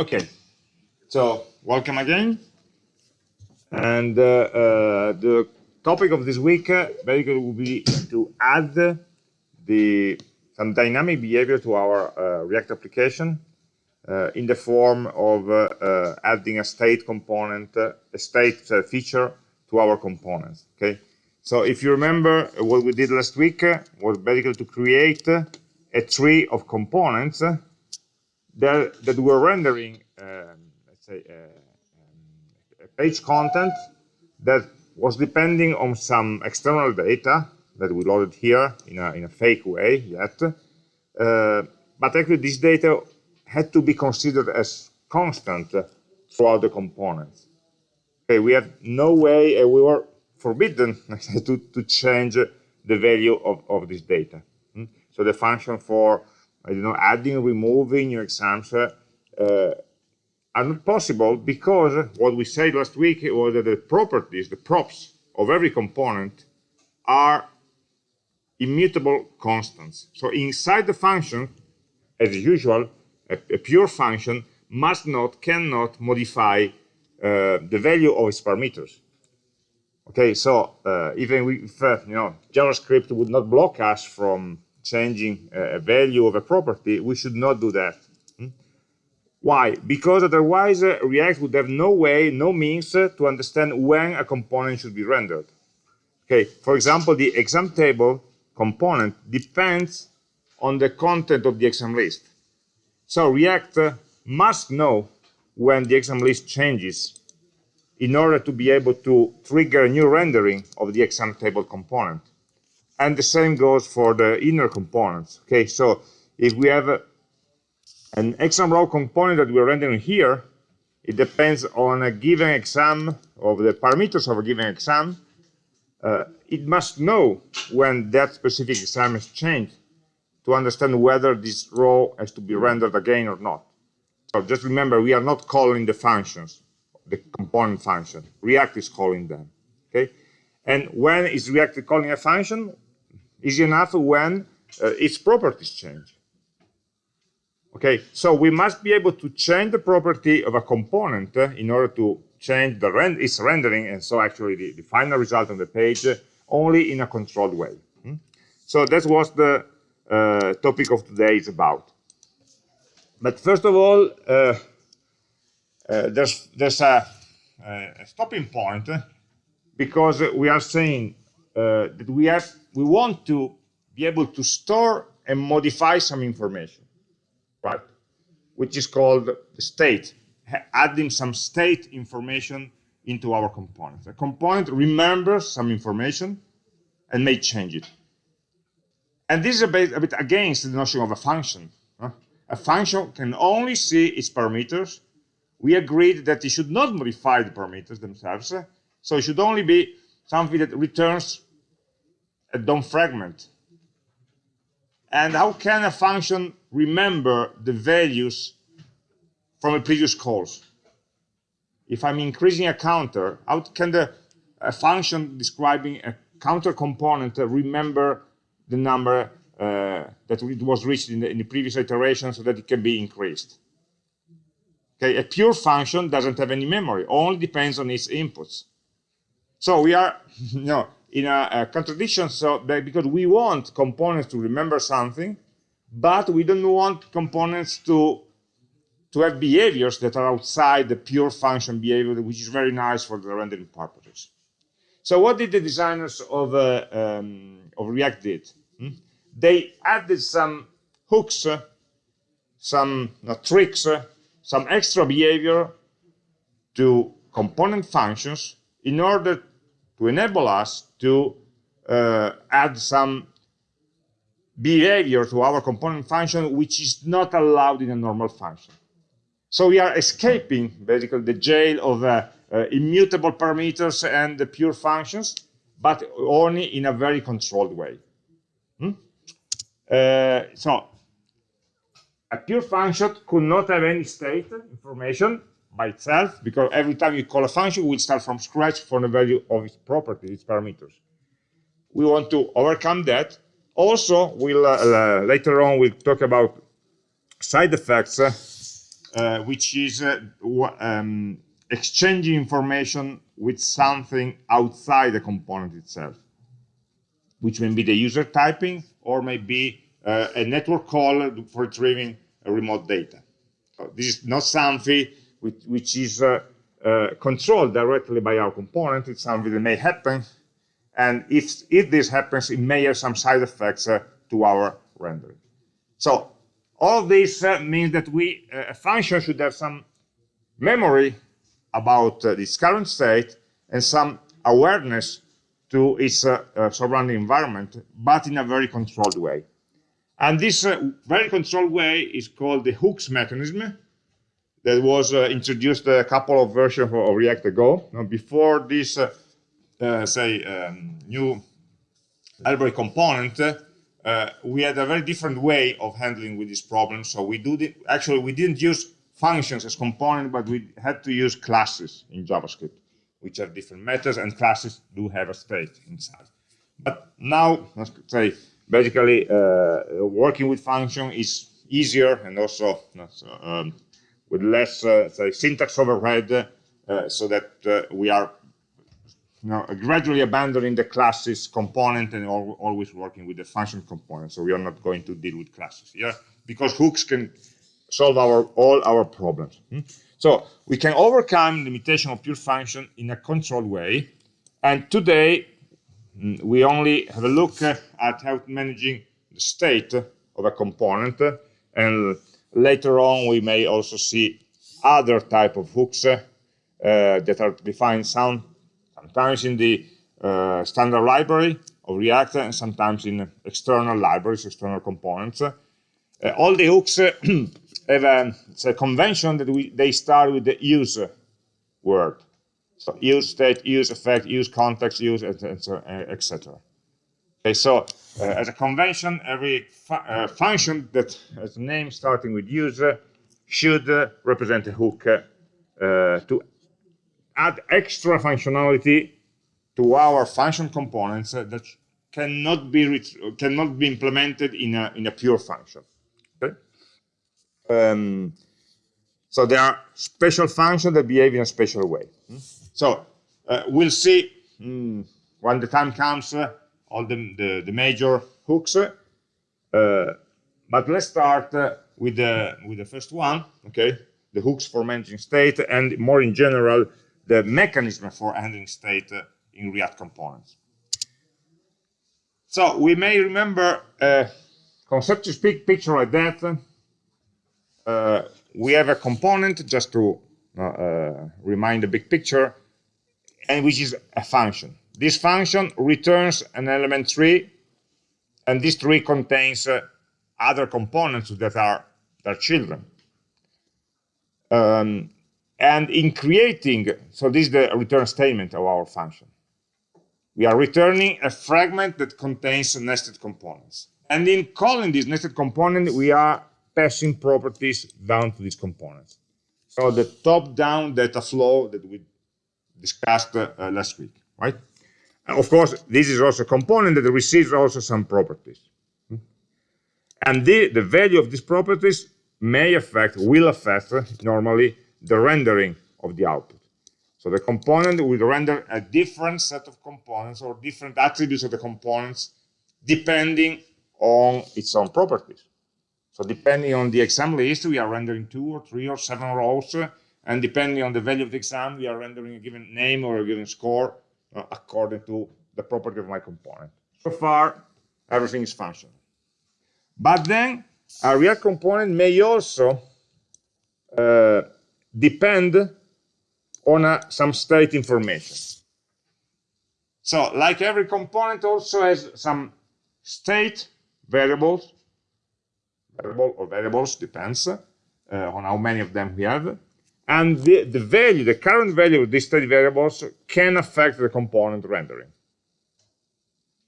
Okay, so welcome again. And uh, uh, the topic of this week uh, basically will be to add the some dynamic behavior to our uh, React application uh, in the form of uh, adding a state component, a state feature to our components. Okay, so if you remember what we did last week was basically to create a tree of components that, that we're rendering, um, let's say, uh, um, page content that was depending on some external data that we loaded here in a, in a fake way yet. Uh, but actually, this data had to be considered as constant throughout the components. Okay, we had no way, and we were forbidden to, to change the value of, of this data. Hmm? So the function for I don't know, adding, removing your exams uh, are not possible because what we said last week was that the properties, the props of every component are immutable constants. So inside the function, as usual, a, a pure function must not, cannot modify uh, the value of its parameters. Okay, so uh, even if uh, you know JavaScript would not block us from changing a value of a property, we should not do that. Hmm? Why? Because otherwise uh, React would have no way, no means uh, to understand when a component should be rendered. Okay, for example, the exam table component depends on the content of the exam list. So React uh, must know when the exam list changes in order to be able to trigger a new rendering of the exam table component. And the same goes for the inner components. Okay, so if we have a, an exam row component that we're rendering here, it depends on a given exam of the parameters of a given exam. Uh, it must know when that specific exam has changed to understand whether this row has to be rendered again or not. So just remember, we are not calling the functions, the component function. React is calling them. Okay, and when is React calling a function? Easy enough when uh, its properties change. Okay, so we must be able to change the property of a component uh, in order to change the rend its rendering, and so actually the, the final result on the page uh, only in a controlled way. Hmm? So that's what the uh, topic of today is about. But first of all, uh, uh, there's there's a, a stopping point because we are saying Uh, that we have we want to be able to store and modify some information, right? Which is called the state, adding some state information into our component. A component remembers some information and may change it. And this is a bit, a bit against the notion of a function. A function can only see its parameters. We agreed that it should not modify the parameters themselves. So it should only be something that returns a DOM fragment. And how can a function remember the values from a previous calls? If I'm increasing a counter, how can the a function describing a counter component remember the number uh, that it was reached in the, in the, previous iteration so that it can be increased? Okay, a pure function doesn't have any memory, only depends on its inputs. So we are, you know, in a, a contradiction so because we want components to remember something but we don't want components to to have behaviors that are outside the pure function behavior which is very nice for the rendering purposes so what did the designers of uh, um, of react did hmm? they added some hooks uh, some uh, tricks some extra behavior to component functions in order to enable us to uh, add some behavior to our component function which is not allowed in a normal function. So we are escaping basically the jail of uh, uh, immutable parameters and the pure functions, but only in a very controlled way. Hmm? Uh, so a pure function could not have any state information by itself, because every time you call a function, we start from scratch for the value of its properties, its parameters. We want to overcome that. Also, we'll uh, uh, later on we'll talk about side effects uh, uh, which is uh, um, exchanging information with something outside the component itself, which may be the user typing or may be uh, a network call for retrieving remote data. So this is not something which, which is uh, uh, controlled directly by our component. It's something that may happen. And if, if this happens, it may have some side effects uh, to our rendering. So all this means that we a function should have some memory about uh, its current state and some awareness to its uh, uh, surrounding environment, but in a very controlled way. And this very controlled way is called the hooks mechanism that was introduced a couple of versions of React ago. Now, before this, say, um, new library component, uh, we had a very different way of handling with this problem. So we do the, actually we didn't use functions as component, but we had to use classes in JavaScript, which have different methods, and classes do have a state inside. But now, let's say, basically, uh, working with function is easier and also um, with less uh, syntax overhead, uh, so that uh, we are you know, gradually abandoning the classes component and always working with the function component. So we are not going to deal with classes here because hooks can solve our all our problems. Hmm? So we can overcome limitation of pure function in a controlled way. And today mm, we only have a look at how managing the state of a component. And later on, we may also see other type of hooks uh, that are defined some sometimes in the uh, standard library of React and sometimes in external libraries, external components. Uh, all the hooks uh, have a, a, convention that we, they start with the use word. So use state, use effect, use context, use, etc. Okay, so uh, as a convention, every fu uh, function that has a name starting with user should uh, represent a hook to add extra functionality to our function components that cannot be cannot be implemented in a in a pure function. Okay. Um, so there are special functions that behave in a special way. Hmm? So uh, we'll see mm, when the time comes uh, all the, the, the major hooks. Uh, but let's start uh, with the with the first one. Okay, the hooks for managing state and more in general the mechanism for handling state uh, in React components. So we may remember a conceptual speak picture like that. Uh, we have a component, just to uh, uh, remind the big picture, and which is a function. This function returns an element tree, and this tree contains uh, other components that are their children. Um, and in creating, so this is the return statement of our function. We are returning a fragment that contains nested components. And in calling this nested component, we are passing properties down to these components. So the top-down data flow that we discussed uh, last week, right? Of course, this is also a component that receives also some properties. And the, the value of these properties may affect, will affect, normally, the rendering of the output. So the component will render a different set of components or different attributes of the components depending on its own properties. So depending on the exam list, we are rendering two or three or seven rows, and depending on the value of the exam, we are rendering a given name or a given score uh, according to the property of my component. So far, everything is functional. But then, a real component may also uh, depend on uh, some state information. So like every component also has some state variables, variable or variables depends uh, on how many of them we have. And the, the value, the current value of these state variables can affect the component rendering.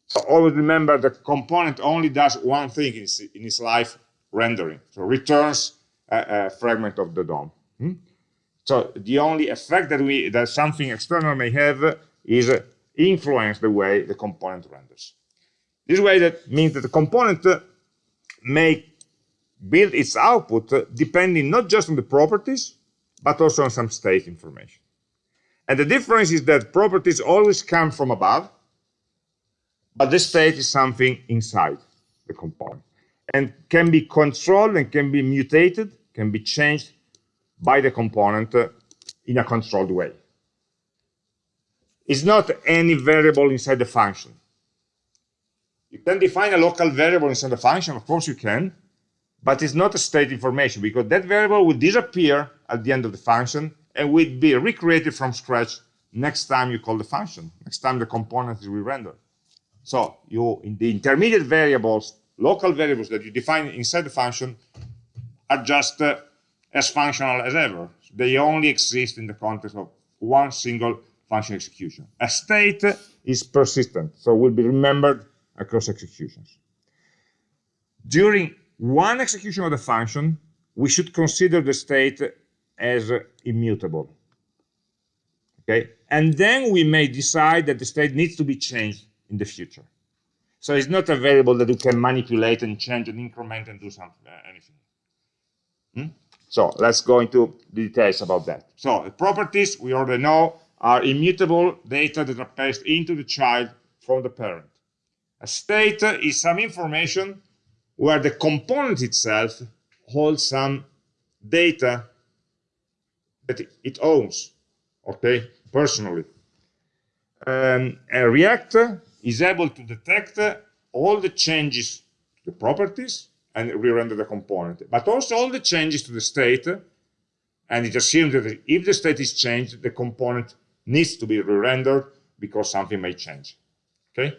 So always remember the component only does one thing in its, in its life, rendering. So returns a, a fragment of the DOM. Hmm? So the only effect that we that something external may have is influence the way the component renders. This way that means that the component may build its output uh, depending not just on the properties, but also on some state information. And the difference is that properties always come from above, but the state is something inside the component and can be controlled and can be mutated, can be changed by the component uh, in a controlled way. It's not any variable inside the function. You can define a local variable inside the function, of course you can, but it's not a state information because that variable will disappear at the end of the function and will be recreated from scratch next time you call the function, next time the component is re-rendered. So you, in the intermediate variables, local variables that you define inside the function are just uh, as functional as ever. They only exist in the context of one single function execution. A state is persistent, so will be remembered across executions. During one execution of the function, we should consider the state as immutable. Okay, and then we may decide that the state needs to be changed in the future. So it's not a variable that you can manipulate and change and increment and do something, uh, anything. Hmm? So let's go into details about that. So the properties we already know are immutable data that are passed into the child from the parent. A state is some information where the component itself holds some data that it owns, okay, personally. Um, a React is able to detect all the changes to the properties and re-render the component, but also all the changes to the state, and it assumes that if the state is changed, the component needs to be re-rendered because something may change. Okay,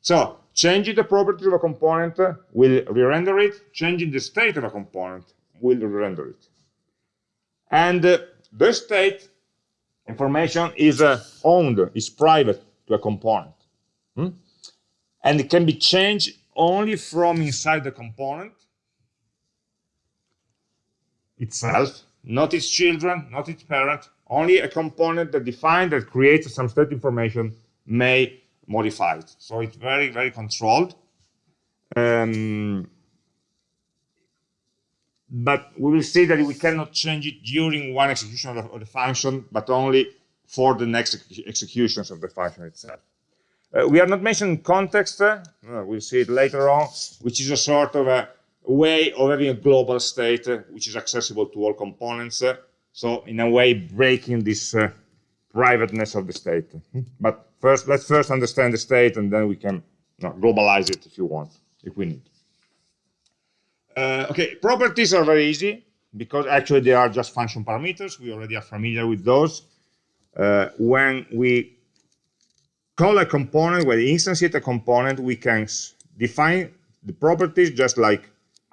so changing the property of a component will re-render it. Changing the state of a component will re-render it. And uh, the state information is uh, owned, is private to a component. Hmm? And it can be changed only from inside the component itself, not its children, not its parent, only a component that defines, that creates some state information may modify it. So it's very, very controlled. Um, but we will see that we cannot change it during one execution of the, of the function, but only for the next ex executions of the function itself. Uh, we are not mentioning context, uh, we'll see it later on, which is a sort of a way of having a global state uh, which is accessible to all components. Uh, so in a way, breaking this uh, privateness of the state. But first, let's first understand the state, and then we can you know, globalize it if you want, if we need. Uh, okay, properties are very easy because actually they are just function parameters. We already are familiar with those. Uh, when we call a component, when we instantiate a component, we can define the properties just like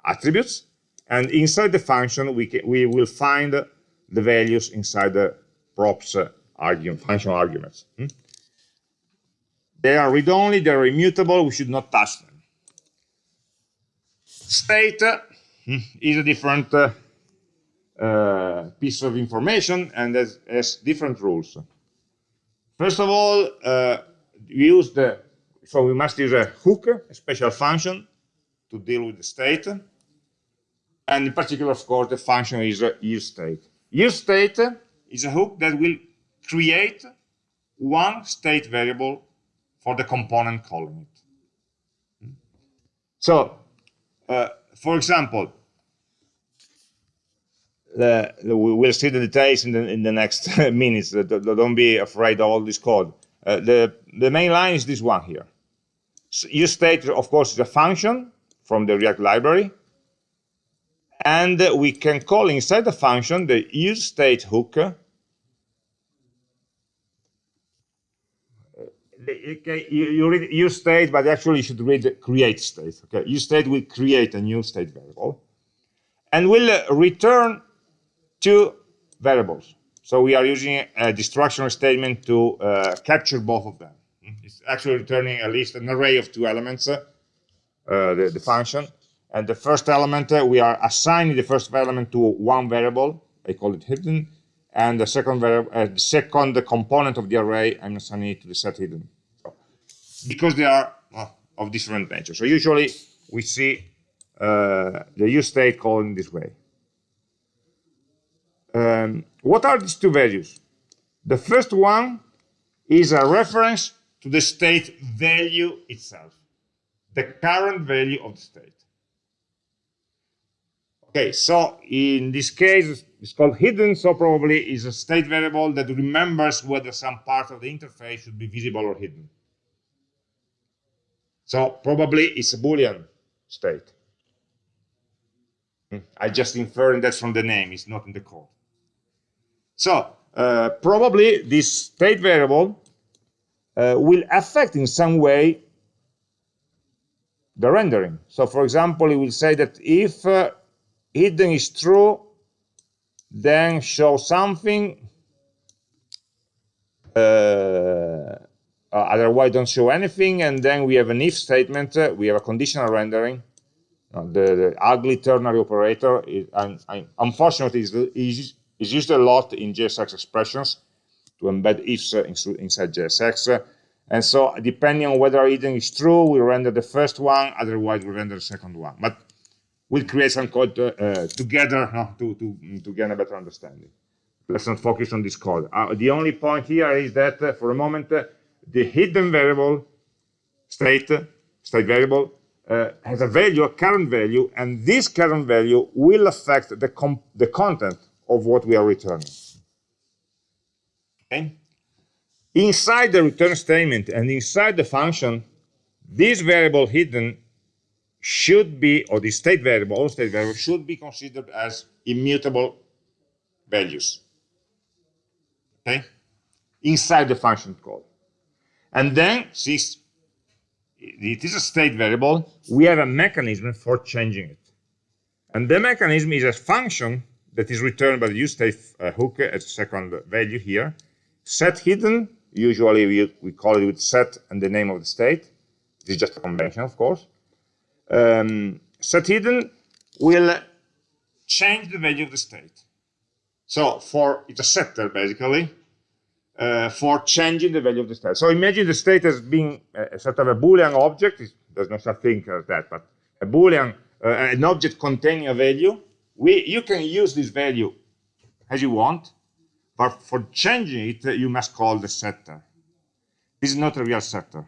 attributes. And inside the function, we, can, we will find the values inside the props uh, argument, functional arguments. Hmm? They are read-only, they're immutable, we should not touch them. State uh, hmm, is a different uh, uh, piece of information and has, has, different rules. First of all, uh, we use the, so we must use a hook, a special function to deal with the state. And in particular, of course, the function is a use state. Use state is a hook that will create one state variable for the component calling it. So, uh, for example, the, the, we'll see the details in the, in the next minutes. Don't be afraid of all this code. Uh, the, the main line is this one here. So useState, of course, is a function from the React library. And we can call inside the function the use state hook okay, you, you read useState, but actually you should read create state. Okay, useState will create a new state variable and will uh, return two variables. So we are using a destruction statement to uh, capture both of them. It's actually returning at least an array of two elements, uh, the, the, function. And the first element, uh, we are assigning the first element to one variable. I call it hidden and the second variable, uh, the second component of the array, I'm assigning it to the set hidden. Because they are of different nature. So usually we see uh, the use state called in this way. Um, what are these two values? The first one is a reference to the state value itself, the current value of the state. Okay, so in this case, it's called hidden, so probably is a state variable that remembers whether some part of the interface should be visible or hidden. So probably it's a Boolean state. Hmm, I just inferring that from the name, it's not in the code. So uh, probably this state variable uh, will affect in some way the rendering. So for example, it will say that if uh, hidden is true, then show something, uh, uh, otherwise don't show anything, and then we have an if statement, uh, we have a conditional rendering, uh, the, the, ugly ternary operator, is, and, and unfortunately, is, is, is, used a lot in JSX expressions to embed ifs inside JSX. And so depending on whether hidden is true, we render the first one, otherwise we render the second one. But we'll create some code uh, together to, to, to get a better understanding. Let's not focus on this code. Uh, the only point here is that uh, for a moment, uh, the hidden variable state, state variable, uh, has a value, a current value, and this current value will affect the, the content of what we are returning. Okay? Inside the return statement and inside the function, this variable hidden should be, or the state variable, all state variables should be considered as immutable values. Okay? Inside the function call. And then, since it is a state variable, we have a mechanism for changing it. And the mechanism is a function that is returned by the useState uh, hook as a second value here. Set hidden, usually we, we call it with set and the name of the state. This is just a convention, of course um, set hidden will change the value of the state. So for it's a setter basically uh, for changing the value of the state. So imagine the state as being a, sort of a Boolean object. there's no such thing as that, but a Boolean, uh, an object containing a value. We you can use this value as you want, but for changing it, you must call the setter. This is not a real setter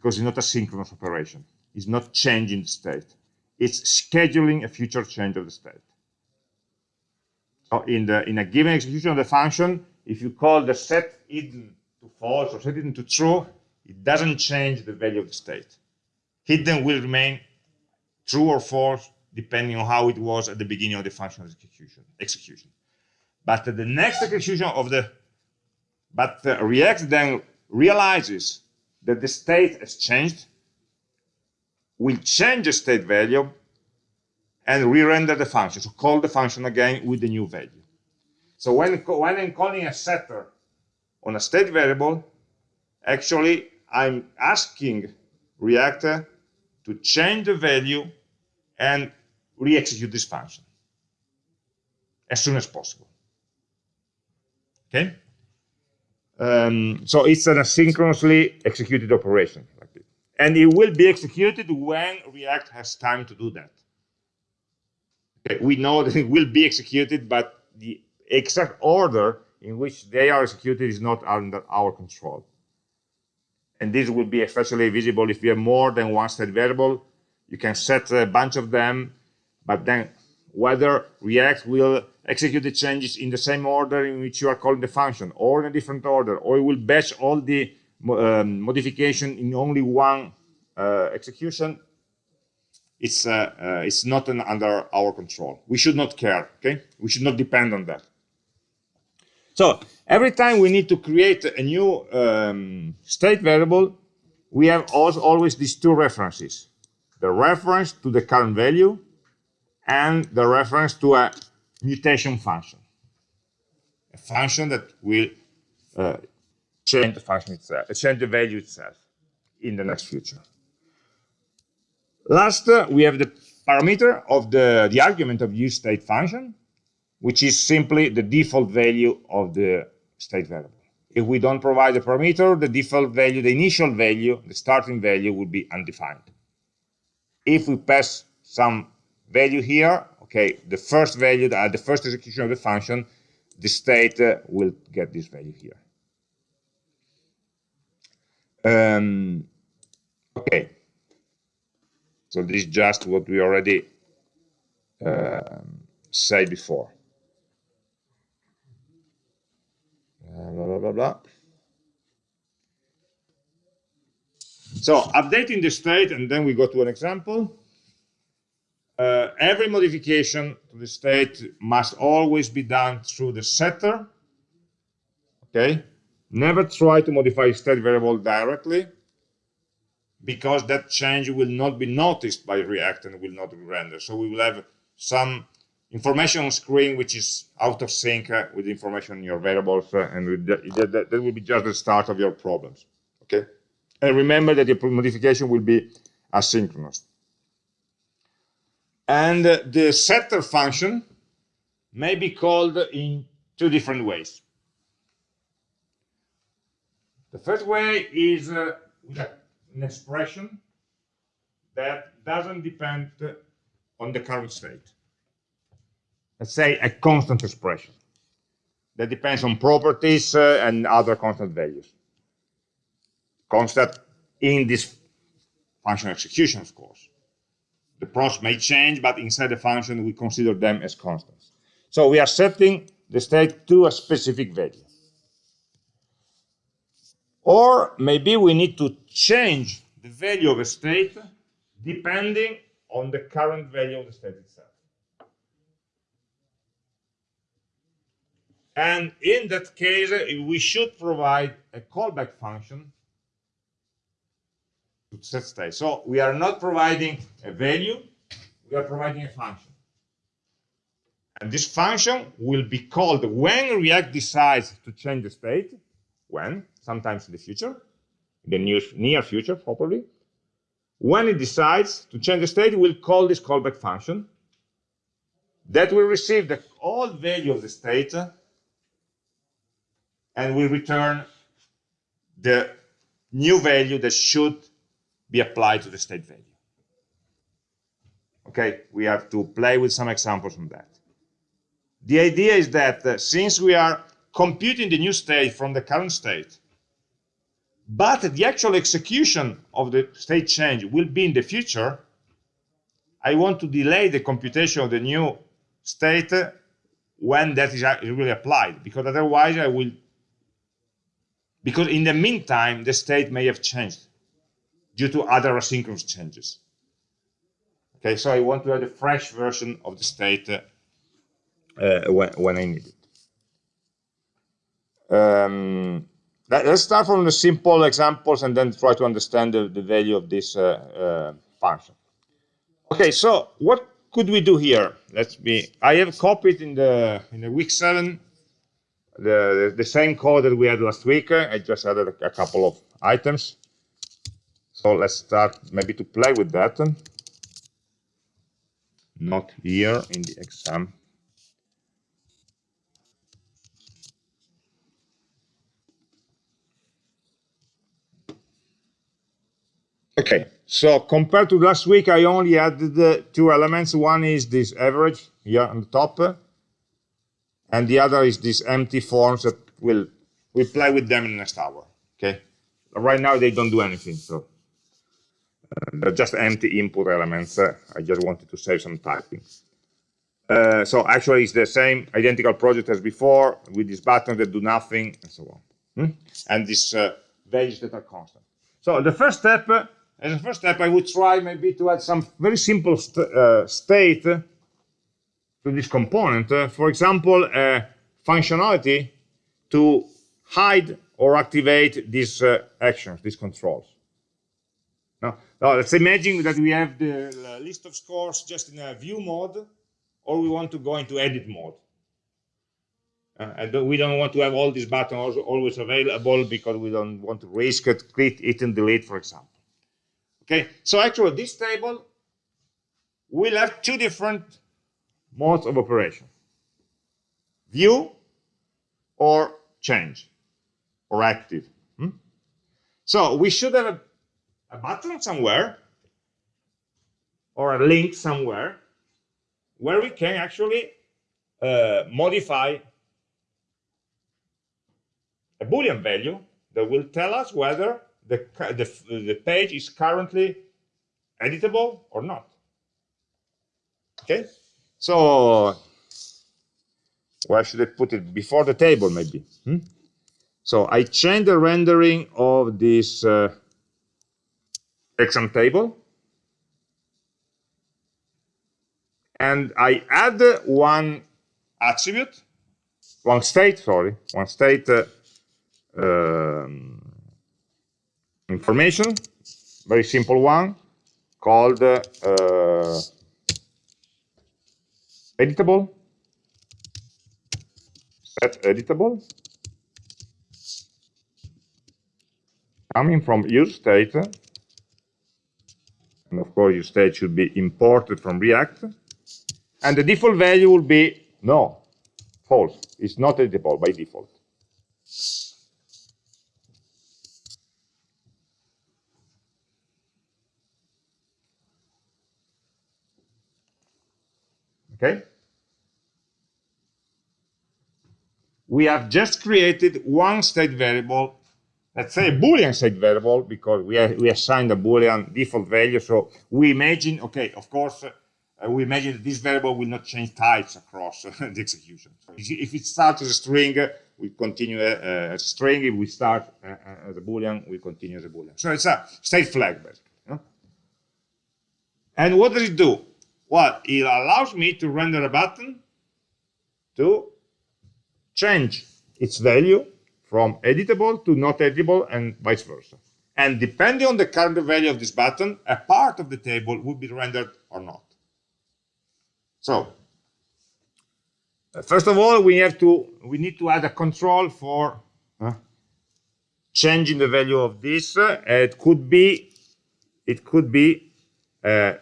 because it's not a synchronous operation It's not changing the state. It's scheduling a future change of the state. So in, the, in a given execution of the function, if you call the set hidden to false or set hidden to true, it doesn't change the value of the state. Hidden will remain true or false depending on how it was at the beginning of the function execution. execution. But the next execution of the, but the React then realizes that the state has changed will change the state value and re-render the function. So call the function again with the new value. So when, when I'm calling a setter on a state variable, actually I'm asking React to change the value and re-execute this function as soon as possible. Okay? Um, so it's an asynchronously executed operation. Like this. And it will be executed when React has time to do that. Okay, we know that it will be executed, but exact order in which they are executed is not under our control. And this will be especially visible if you have more than one state variable. You can set a bunch of them, but then whether React will execute the changes in the same order in which you are calling the function, or in a different order, or it will batch all the um, modification in only one uh, execution, it's uh, uh, it's not an, under our control. We should not care. Okay, we should not depend on that. So every time we need to create a new um, state variable, we have also always these two references: the reference to the current value and the reference to a mutation function, a function that will uh, change the function itself, change the value itself in the next future. Last, uh, we have the parameter of the, the argument of use state function, which is simply the default value of the state variable. If we don't provide the parameter, the default value, the initial value, the starting value would be undefined. If we pass some value here, okay, the first value, uh, the first execution of the function, the state uh, will get this value here. Um, okay, so this is just what we already uh, said before. Blah, blah, blah, blah. So updating the state, and then we go to an example. Uh, every modification to the state must always be done through the setter. Okay, never try to modify state variable directly because that change will not be noticed by React and will not be rendered. So we will have some information on screen which is out of sync uh, with information in your variables, uh, and that, that, that will be just the start of your problems. Okay. And remember that the modification will be asynchronous. And the setter function may be called in two different ways. The first way is uh, an expression that doesn't depend on the current state. Let's say a constant expression that depends on properties uh, and other constant values constant in this function execution, of course. The props may change, but inside the function, we consider them as constants. So we are setting the state to a specific value. Or maybe we need to change the value of a state depending on the current value of the state itself. And in that case, uh, we should provide a callback function to set state. So we are not providing a value, we are providing a function. And this function will be called when React decides to change the state, when, sometimes in the future, in the near, near future, probably. When it decides to change the state, we'll call this callback function that will receive the old value of the state uh, and we return the new value that should be applied to the state value. Okay, we have to play with some examples on that. The idea is that uh, since we are computing the new state from the current state, but the actual execution of the state change will be in the future, I want to delay the computation of the new state when that is really applied, because otherwise I will, because in the meantime, the state may have changed due to other asynchronous changes. Okay, so I want to have a fresh version of the state uh, uh, when, when I need it. Um, let, us start from the simple examples and then try to understand the, the value of this uh, uh, function. Okay, so what could we do here? Let's be. I have copied in the in the week seven the, the, same code that we had last week. I just added a, a couple of items. So let's start maybe to play with that. Not here in the exam. Okay, so compared to last week, I only added uh, two elements. One is this average here on the top, and the other is these empty forms that will we play with them in the next hour. Okay, right now they don't do anything, so they're just empty input elements. Uh, I just wanted to save some typing. Uh, so actually it's the same identical project as before with these buttons that do nothing and so on. Hmm? And these uh, values that are constant. So the first step, uh, as a first step, I would try maybe to add some very simple st uh, state to this component. Uh, for example, functionality to hide or activate these actions, these controls. Now, now, let's imagine that we have the list of scores just in a view mode, or we want to go into edit mode. Uh, don't, we don't want to have all these buttons always available because we don't want to risk it, click it and delete, for example. Okay, so actually this table will have two different modes of operation. View or change or active. Hmm? So we should have a a button somewhere or a link somewhere where we can actually uh, modify a boolean value that will tell us whether the, the, the page is currently editable or not. Okay, so where should I put it? Before the table, maybe. Hmm? So I change the rendering of this uh, exam table. And I add one attribute, one state, sorry, one state uh, um, information, very simple one, called uh, editable, set editable, coming from use state, and of course use state should be imported from React, and the default value will be no, false. It's not editable by default. Okay? We have just created one state variable, let's say a Boolean state variable, because we, have, we assigned a Boolean default value. So we imagine, okay, of course, uh, we imagine that this variable will not change types across uh, the execution. If it starts as a string, we continue uh, as a string. If we start uh, uh, as a Boolean, we continue as a Boolean. So it's a state flag, basically. You know? And what does it do? Well, it allows me to render a button to change its value from editable to not editable and vice versa. And depending on the current value of this button, a part of the table will be rendered or not. So, uh, first of all, we have to we need to add a control for uh, changing the value of this. Uh, it could be it could be uh,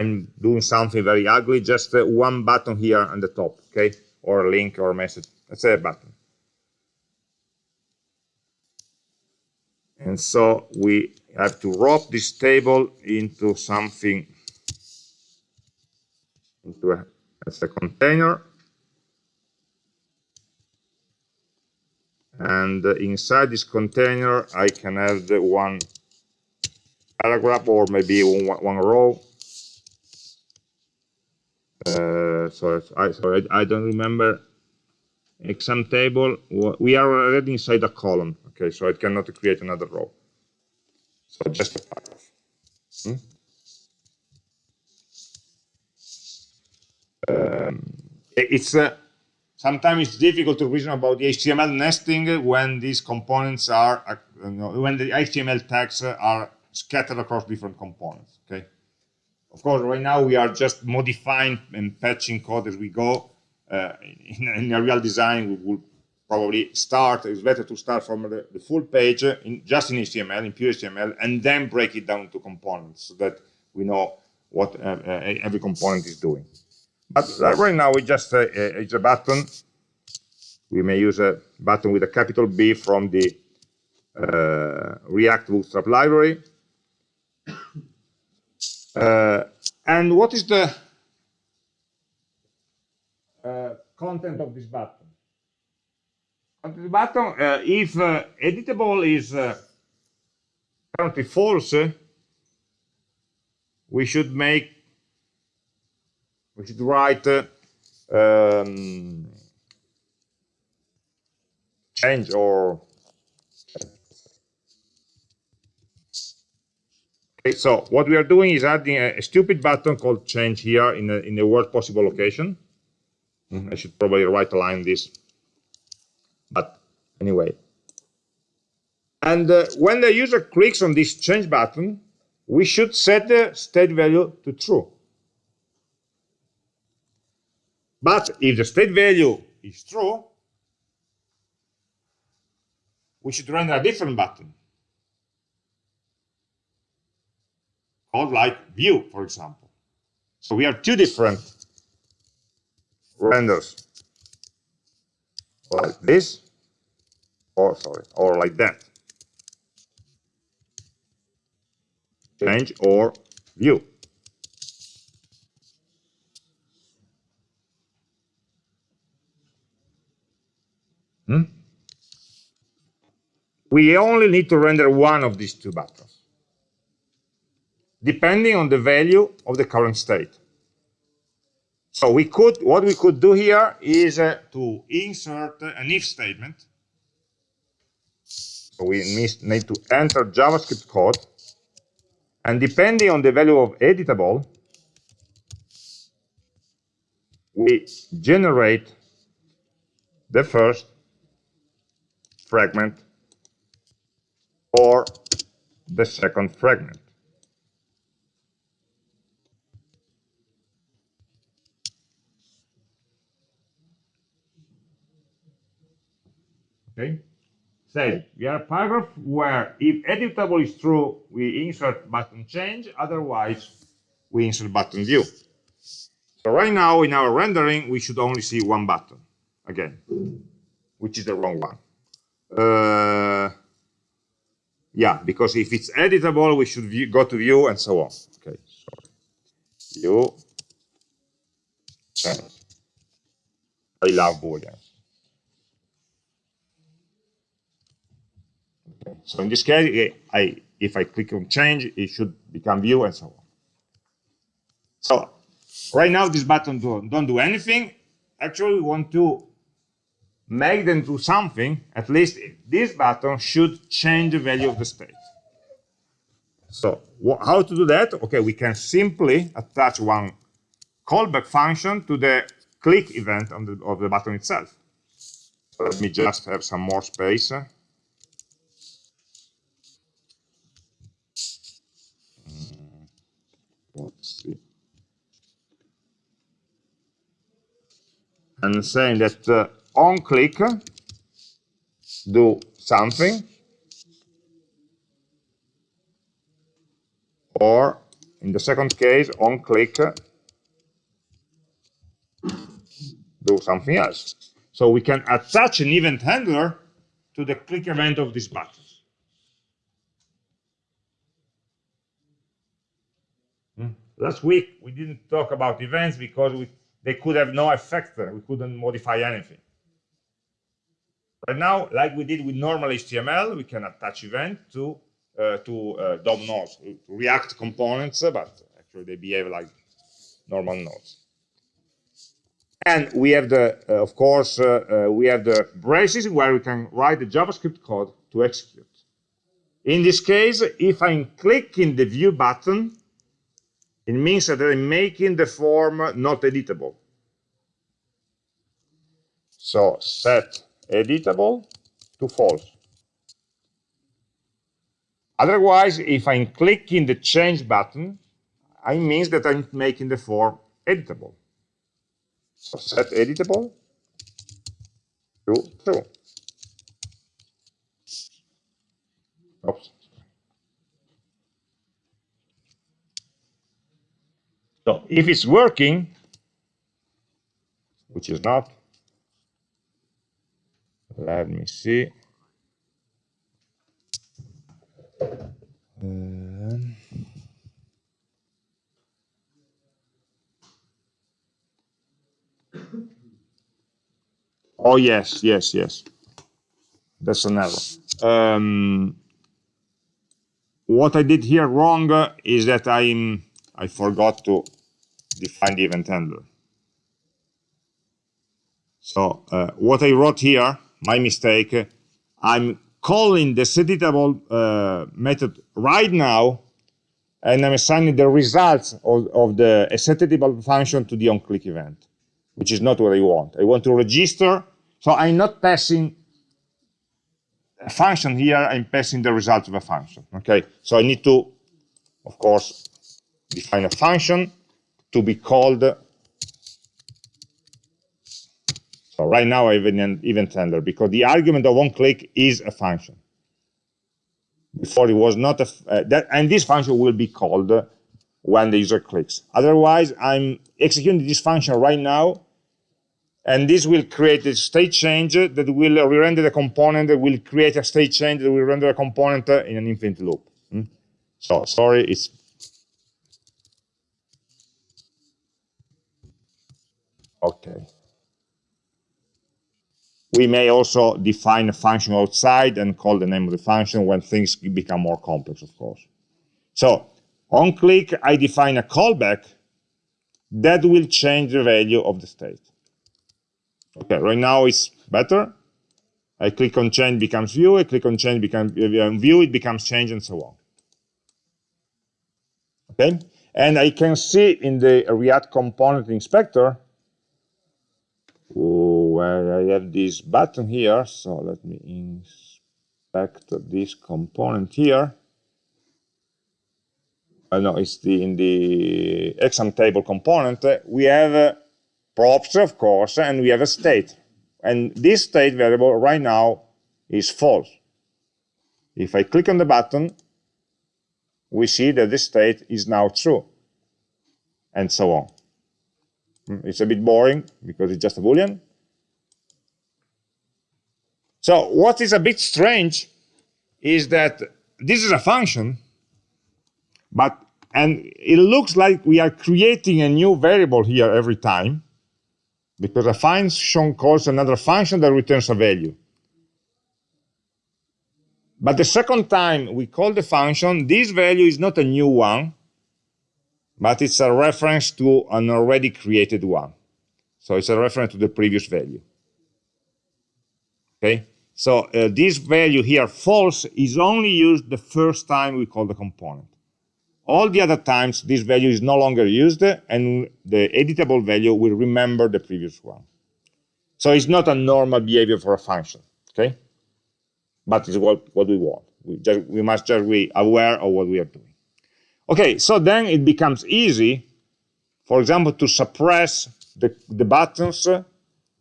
I'm doing something very ugly, just uh, one button here on the top, okay? Or a link or message. Let's say a button. And so we have to wrap this table into something, into a, as a container. And uh, inside this container, I can have one paragraph or maybe one, one row uh, so I sorry I, don't remember exam table. We are already inside a column. Okay, so I cannot create another row. So just a paragraph. Hmm? Um, it's uh, sometimes it's difficult to reason about the HTML nesting when these components are uh, when the HTML tags are scattered across different components. Of course, right now we are just modifying and patching code as we go. Uh, in, in, a real design, we will probably start, it's better to start from the, the full page in, just in HTML, in pure HTML, and then break it down to components so that we know what uh, uh, every component is doing. But uh, right now, we just uh, uh, it's a button. We may use a button with a capital B from the React Bootstrap library. Uh, and what is the uh, content of this button? the button, if uh, editable is currently false, we should make, we should write um, change or Okay, so what we are doing is adding a, a stupid button called change here in the, in the worst possible location. Mm -hmm. I should probably right align this. But anyway. And uh, when the user clicks on this change button, we should set the state value to true. But if the state value is true, we should render a different button. Called like view, for example. So we have two different renders, like this, or sorry, or like that. Change or view. Hmm? We only need to render one of these two buttons, depending on the value of the current state. So we could, what we could do here is uh, to insert an if statement. So we need to enter JavaScript code, and depending on the value of editable, we generate the first fragment or the second fragment. Okay? Says we have a paragraph where if editable is true, we insert button change, otherwise we insert button view. So right now in our rendering, we should only see one button again, which is the wrong one. Uh, yeah, because if it's editable, we should view, go to view and so on. Okay, so view change. I love booleans. So in this case, I if I click on change, it should become view and so on. So right now, this button don't, don't do anything. Actually, we want to make them do something, at least this button should change the value of the state. So how to do that? Okay, we can simply attach one callback function to the click event the, of the button itself. Let me just have some more space. And saying that uh, on click do something or in the second case on click do something else. So we can attach an event handler to the click event of this button hmm. Last week we didn't talk about events because we, they could have no effect we couldn't modify anything Right now, like we did with normal HTML, we can attach event to uh, to uh, DOM nodes, React components, but actually they behave like normal nodes. And we have the, uh, of course, uh, uh, we have the braces where we can write the JavaScript code to execute. In this case, if I'm clicking the view button, it means that I'm making the form not editable. So set editable to false. Otherwise, if I'm clicking the change button, I means that I'm making the form editable. So set editable to true. Oops. So if it's working, which is not, let me see. Um, oh yes, yes, yes. That's an error. Um, what I did here wrong is that I'm I forgot to define the event handler. So uh, what I wrote here my mistake. I'm calling the setEditable uh, method right now, and I'm assigning the results of, of the setEditable function to the onClick event, which is not what I want. I want to register, so I'm not passing a function here, I'm passing the result of a function, okay? So I need to, of course, define a function to be called So right now I have an event handler because the argument of onClick is a function. Before it was not a, uh, that, and this function will be called when the user clicks. Otherwise, I'm executing this function right now, and this will create a state change that will re-render the component, that will create a state change that will render a component in an infinite loop. Hmm? So sorry, it's Okay. We may also define a function outside and call the name of the function when things become more complex, of course. So on click, I define a callback that will change the value of the state. Okay, right now it's better. I click on change becomes view, I click on change becomes uh, view, it becomes change and so on. Okay, and I can see in the React component inspector where I have this button here. So let me inspect this component here. I know it's the in the exam table component. We have uh, props, of course, and we have a state. And this state variable right now is false. If I click on the button, we see that this state is now true, and so on. Hmm, it's a bit boring because it's just a Boolean. So what is a bit strange is that this is a function, but and it looks like we are creating a new variable here every time because a function calls another function that returns a value. But the second time we call the function, this value is not a new one, but it's a reference to an already created one. So it's a reference to the previous value. Okay, so uh, this value here, false, is only used the first time we call the component. All the other times, this value is no longer used, and the editable value will remember the previous one. So it's not a normal behavior for a function, okay? But it's what, what we want. We, just, we must just be aware of what we are doing. Okay, so then it becomes easy, for example, to suppress the, the buttons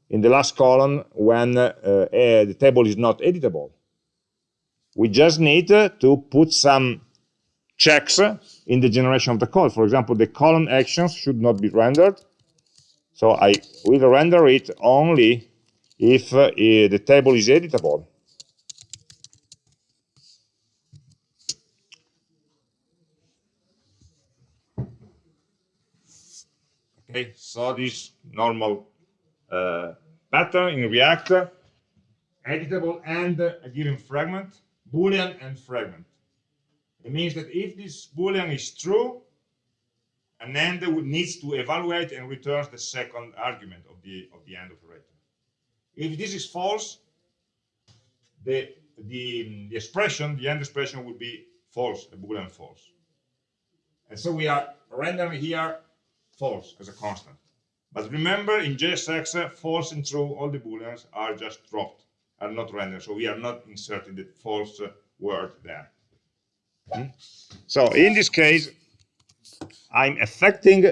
in the last column when uh, uh, the table is not editable. We just need to put some checks in the generation of the code. For example, the column actions should not be rendered. So I will render it only if uh, the table is editable. Okay, so this normal uh, pattern in React, editable and a given fragment, Boolean and fragment. It means that if this Boolean is true, an end needs to evaluate and returns the second argument of the of the end operator. If this is false, the the, the expression, the end expression would be false, a Boolean false. And so we are rendering here false as a constant. But remember, in JSX, false and true, all the booleans are just dropped, are not rendered. So we are not inserting the false word there. Hmm? So in this case, I'm affecting,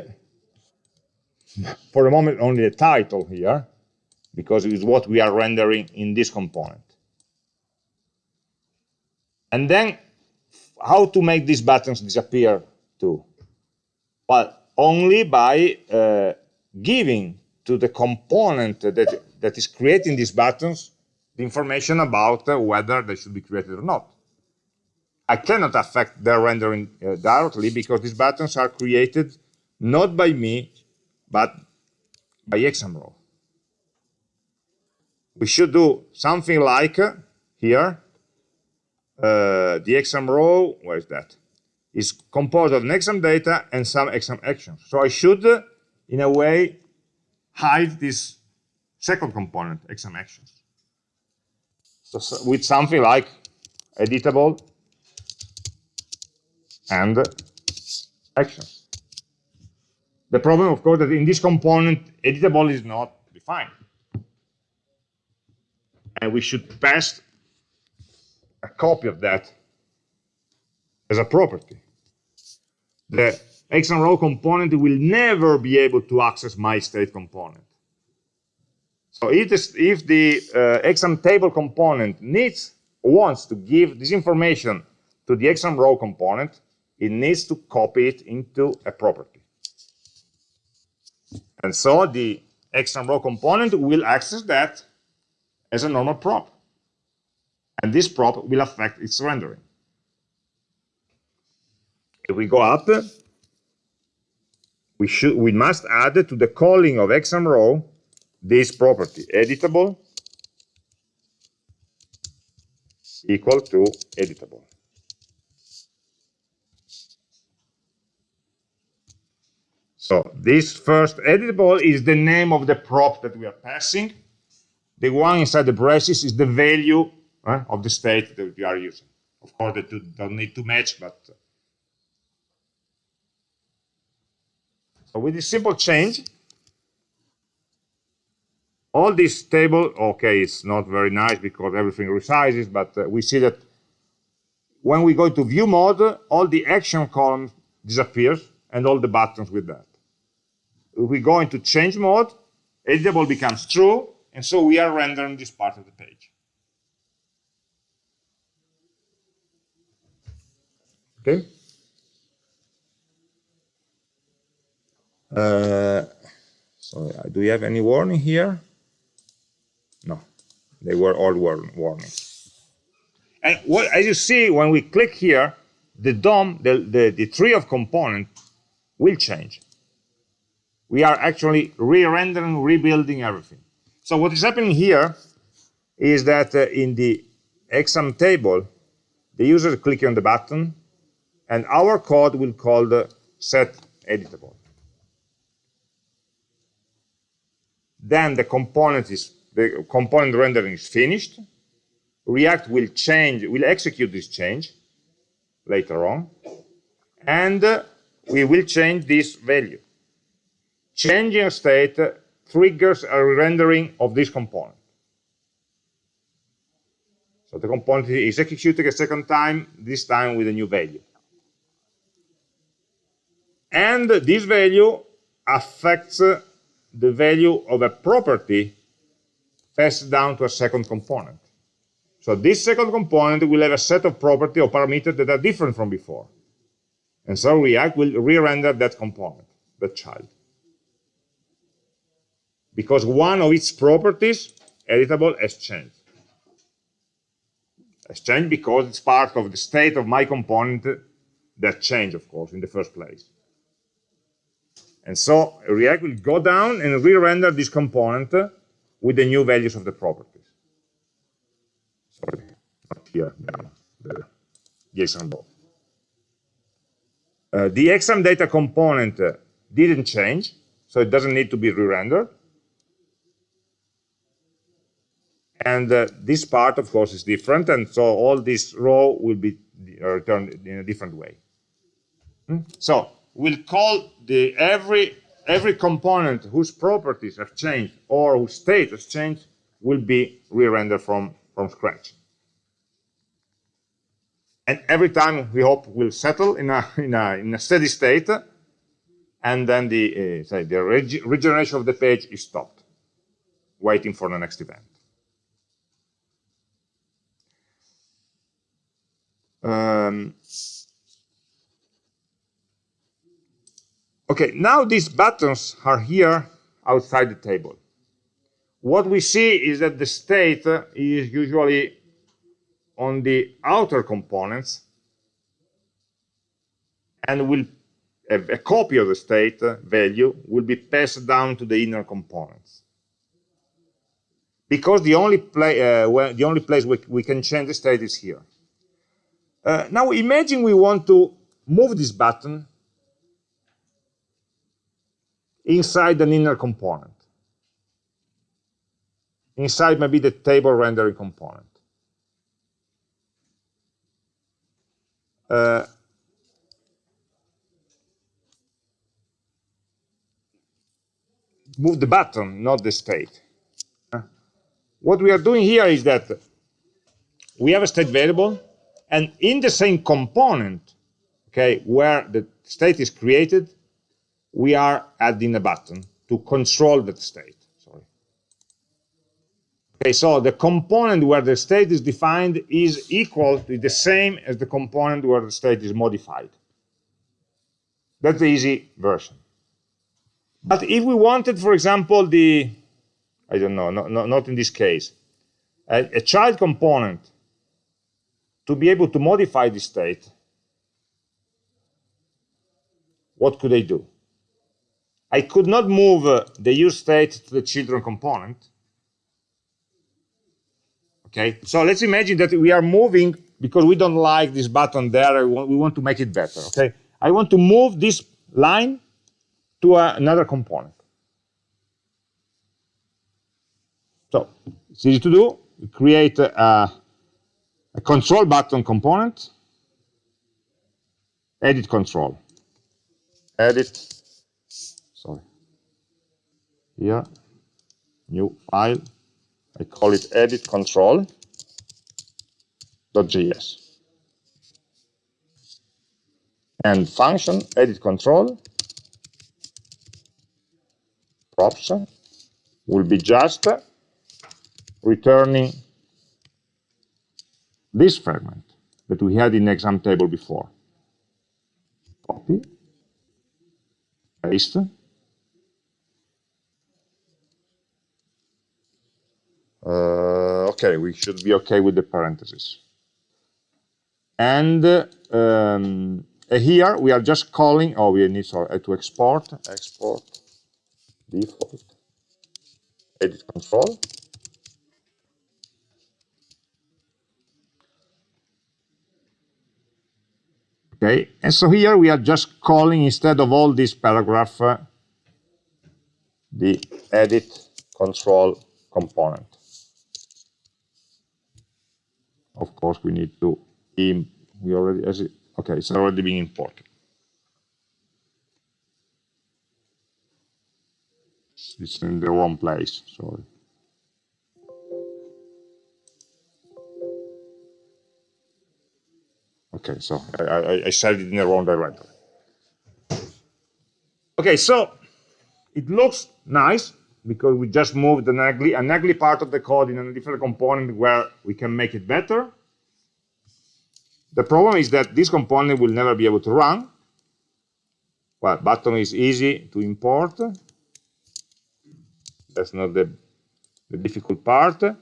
for the moment, only the title here, because it is what we are rendering in this component. And then how to make these buttons disappear too? Well, only by uh, giving to the component that, that is creating these buttons the information about uh, whether they should be created or not. I cannot affect their rendering uh, directly because these buttons are created not by me, but by ExamRow. We should do something like uh, here, uh, the ExamRow, where is that? Is composed of an exam data and some exam actions. So I should, in a way, hide this second component, exam actions. So, so with something like editable and actions. The problem, of course, that in this component, editable is not defined. And we should pass a copy of that as a property the ExamRow component will never be able to access my state component. So if, this, if the uh, exam table component needs wants to give this information to the ExamRow component, it needs to copy it into a property. And so the ExamRow component will access that as a normal prop. And this prop will affect its rendering. If we go up, we should we must add to the calling of exam row this property editable equal to editable. So this first editable is the name of the prop that we are passing. The one inside the braces is the value uh, of the state that we are using. Of course, they don't need to match, but so with this simple change, all this table, okay, it's not very nice because everything resizes, but uh, we see that when we go to view mode, all the action column disappears and all the buttons with that. If we go into change mode, editable becomes true, and so we are rendering this part of the page. Okay. So uh, do we have any warning here? No, they were all warnings. And what, as you see, when we click here, the DOM, the, the, the tree of component will change. We are actually re-rendering, rebuilding everything. So what is happening here is that uh, in the exam table, the user clicking on the button, and our code will call the set editable. Then the component is the component rendering is finished. React will change, will execute this change later on, and uh, we will change this value. Changing state triggers a rendering of this component. So the component is executed a second time, this time with a new value. And this value affects the value of a property passed down to a second component. So this second component will have a set of property or parameters that are different from before. And so React will re-render that component, that child. Because one of its properties, editable, has changed. Has changed because it's part of the state of my component that changed, of course, in the first place. And so React will go down and re-render this component with the new values of the properties. Sorry, not here, down, the JSON. Uh, the exam data component uh, didn't change, so it doesn't need to be re-rendered. And uh, this part, of course, is different, and so all this row will be returned in a different way. Hmm? So we'll call the every every component whose properties have changed or whose state has changed will be re-rendered from from scratch. And every time we hope will settle in a in a in a steady state and then the uh, say the reg regeneration of the page is stopped waiting for the next event. Um, Okay, now these buttons are here outside the table. What we see is that the state is usually on the outer components and will a, a copy of the state value will be passed down to the inner components. Because the only, uh, the only place we, we can change the state is here. Uh, now imagine we want to move this button inside an inner component. Inside maybe the table rendering component. Uh, move the button, not the state. Uh, what we are doing here is that we have a state variable, and in the same component, okay, where the state is created, we are adding a button to control that state. Sorry. Okay, so the component where the state is defined is equal to the same as the component where the state is modified. That's the easy version. But if we wanted, for example, the, I don't know, no, no, not in this case, a, a child component to be able to modify the state, what could I do? I could not move uh, the use state to the children component. Okay, so let's imagine that we are moving because we don't like this button there. We want, to make it better. Okay, I want to move this line to another component. So it's easy to do. We create a, a control button component, edit control, edit. Here, new file. I call it edit control.js. And function edit control props will be just returning this fragment that we had in exam table before. Copy, paste, Uh, okay, we should be okay with the parentheses. And um, here we are just calling, oh, we need sorry, to export, export default, edit control. Okay, and so here we are just calling instead of all this paragraph uh, the edit control component. Of course we need to we already as it, okay it's already being imported. It's in the wrong place sorry. Okay so I, I, I it in the wrong directory okay so it looks nice because we just moved an ugly, an ugly part of the code in a different component where we can make it better. The problem is that this component will never be able to run. Well, button is easy to import. That's not the, the difficult part. The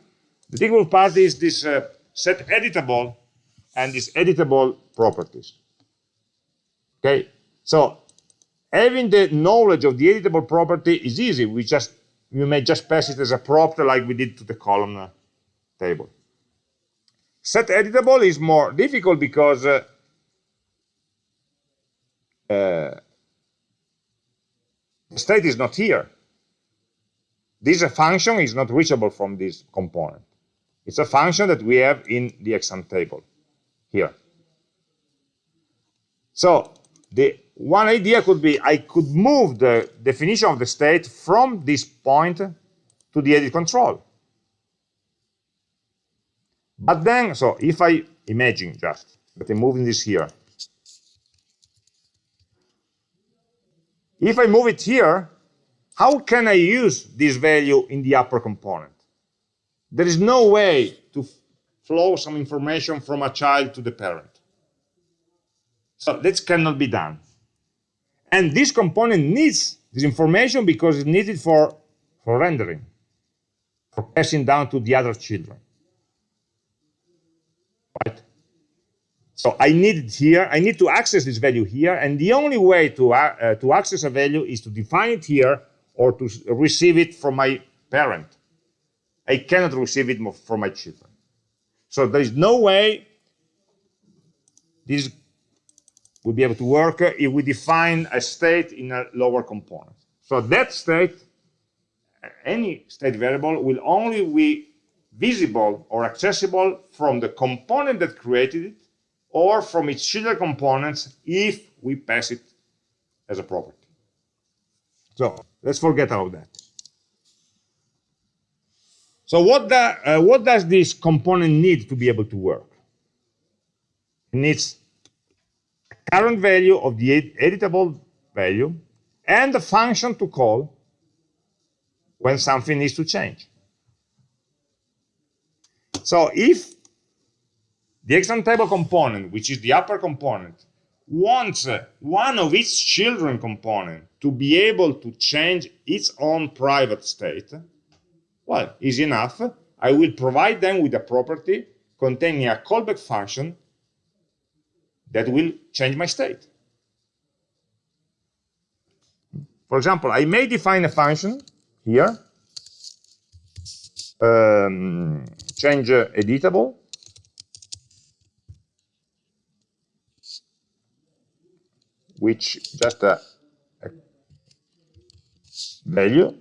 difficult part is this uh, set editable and these editable properties. Okay, so having the knowledge of the editable property is easy. We just you may just pass it as a prop like we did to the column table. Set editable is more difficult because uh, uh, the state is not here. This function is not reachable from this component. It's a function that we have in the exam table here. So the one idea could be I could move the definition of the state from this point to the edit control. But then, so if I imagine just that I'm moving this here, if I move it here, how can I use this value in the upper component? There is no way to flow some information from a child to the parent. So this cannot be done. And this component needs this information because it's needed for, for rendering, for passing down to the other children. Right? So I need it here. I need to access this value here. And the only way to, uh, uh, to access a value is to define it here or to receive it from my parent. I cannot receive it from my children. So there is no way this will be able to work if we define a state in a lower component. So that state, any state variable, will only be visible or accessible from the component that created it or from its children components if we pass it as a property. So let's forget about that. So what, the, uh, what does this component need to be able to work? It needs current value of the editable value and the function to call when something needs to change. So if the exam table component, which is the upper component, wants uh, one of its children component to be able to change its own private state, well, easy enough. I will provide them with a property containing a callback function that will change my state. For example, I may define a function here, um, change uh, editable, which just a, a value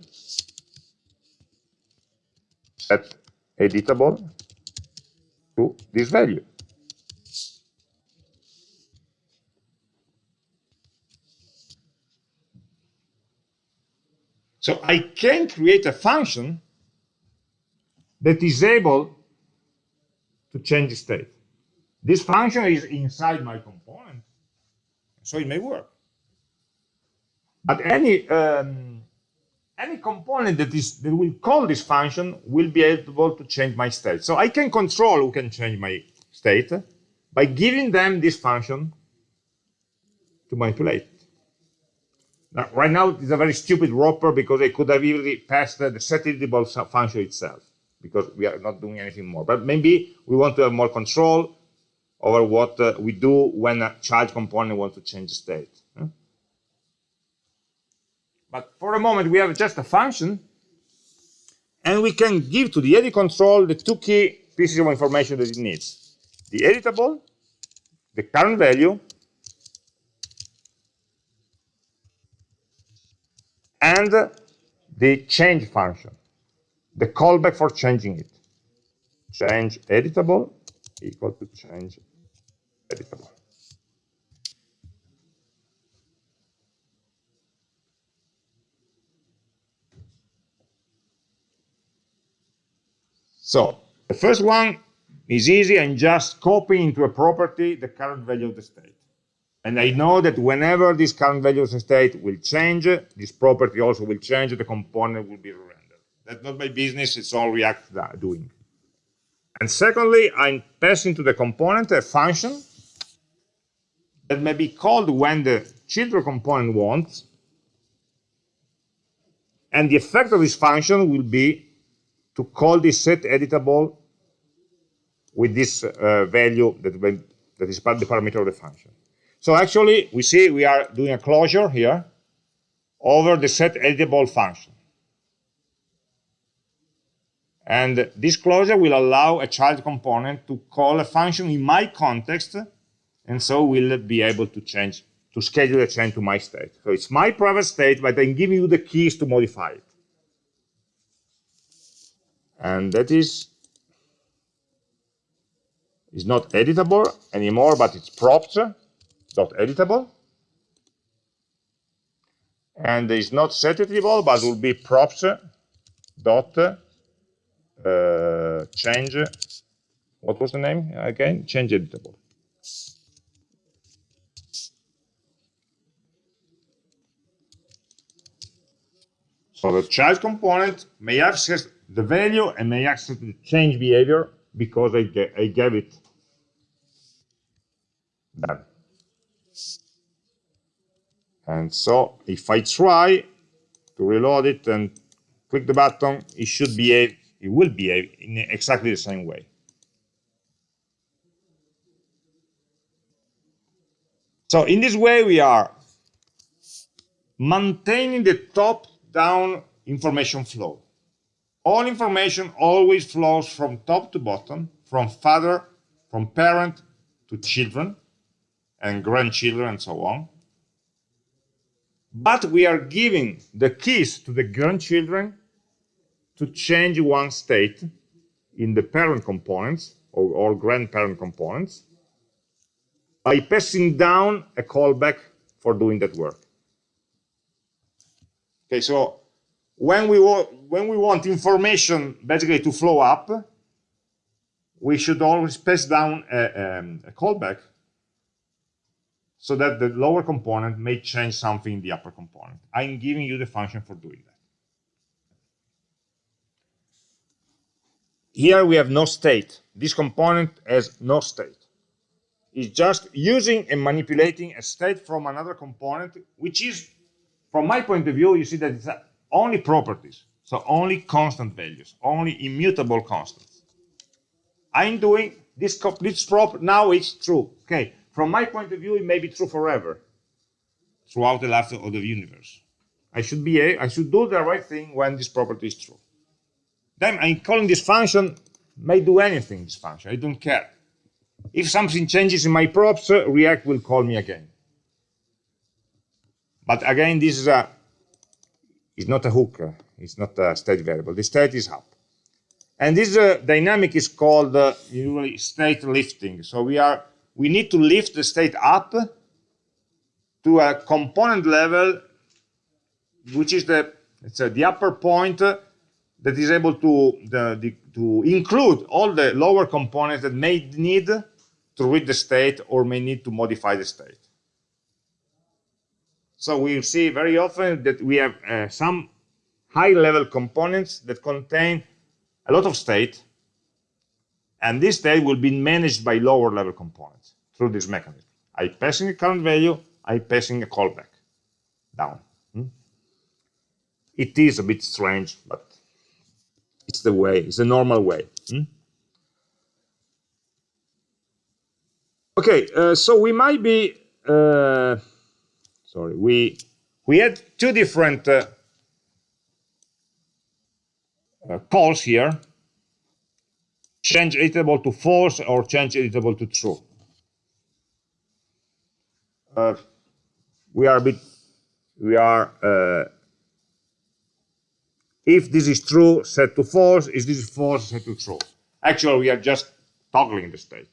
set editable to this value. So I can create a function that is able to change the state. This function is inside my component, so it may work. But any um, any component that is that will call this function will be able to change my state. So I can control who can change my state by giving them this function to manipulate. Now, right now, it's a very stupid wrapper because I could have easily passed the editable function itself because we are not doing anything more. But maybe we want to have more control over what uh, we do when a child component wants to change the state. But for a moment, we have just a function, and we can give to the edit control the two key pieces of information that it needs. The editable, the current value, and the change function, the callback for changing it. Change editable equal to change editable. So the first one is easy and just copy into a property the current value of the state. And I know that whenever this current value of state will change, this property also will change, the component will be rendered. That's not my business, it's all React doing. And secondly, I'm passing to the component a function that may be called when the children component wants. And the effect of this function will be to call this set editable with this uh, value that, that is the parameter of the function. So actually, we see we are doing a closure here over the set editable function. And this closure will allow a child component to call a function in my context, and so will be able to change, to schedule a change to my state. So it's my private state, but I'm giving you the keys to modify it. And that is is not editable anymore, but it's props editable. And it's not set editable, but will be props dot uh, change. What was the name again? Change editable. So the child component may access the value and may access the change behavior because I, I gave it that. And so if I try to reload it and click the button, it should behave, it will behave in exactly the same way. So in this way, we are maintaining the top-down information flow. All information always flows from top to bottom, from father, from parent to children and grandchildren and so on. But we are giving the keys to the grandchildren to change one state in the parent components or, or grandparent components by passing down a callback for doing that work. Okay, so when we, when we want information basically to flow up, we should always pass down a, um, a callback so that the lower component may change something in the upper component. I'm giving you the function for doing that. Here we have no state. This component has no state. It's just using and manipulating a state from another component, which is, from my point of view, you see that it's only properties. So only constant values, only immutable constants. I'm doing this, this prop, now it's true. Okay, from my point of view, it may be true forever, throughout the life of the universe. I should be a, I should do the right thing when this property is true. Then I'm calling this function may do anything. This function I don't care. If something changes in my props, uh, React will call me again. But again, this is a is not a hook. Uh, it's not a state variable. The state is up. And this uh, dynamic is called uh, usually state lifting. So we are we need to lift the state up to a component level, which is the uh, the upper point that is able to the, the, to include all the lower components that may need to read the state or may need to modify the state. So we see very often that we have uh, some high-level components that contain a lot of state, and this state will be managed by lower-level components through this mechanism. I passing a current value, I passing a callback down. Hmm? It is a bit strange, but it's the way, it's the normal way. Hmm? Okay, uh, so we might be, uh, sorry, we we had two different uh, uh, calls here, change editable to false or change editable to true. Uh, we are a bit, we are, uh, if this is true, set to false, if this is false, set to true. Actually, we are just toggling the state.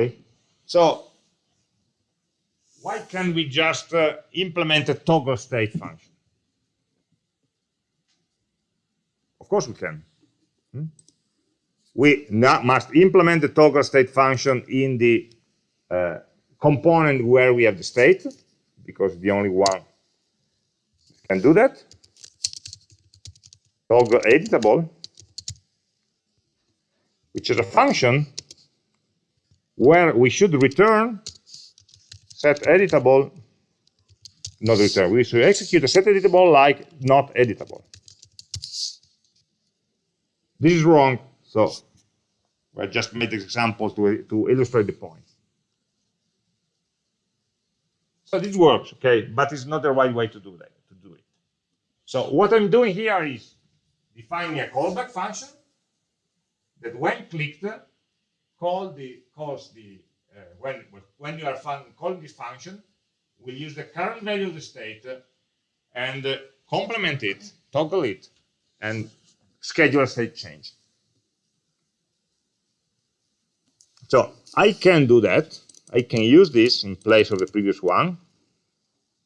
Okay, so why can't we just uh, implement a toggle state function? Of course we can. Hmm? We must implement the toggle state function in the uh, component where we have the state, because the only one can do that. Toggle editable, which is a function where we should return set editable, not return. We should execute a set editable like not editable. This is wrong, so I just made this example to, to illustrate the point. So this works, okay, but it's not the right way to do that, to do it. So what I'm doing here is defining a callback function that when clicked, call the calls the uh, when when you are calling this function, we use the current value of the state and uh, complement it, toggle it, and schedule state change. So I can do that. I can use this in place of the previous one.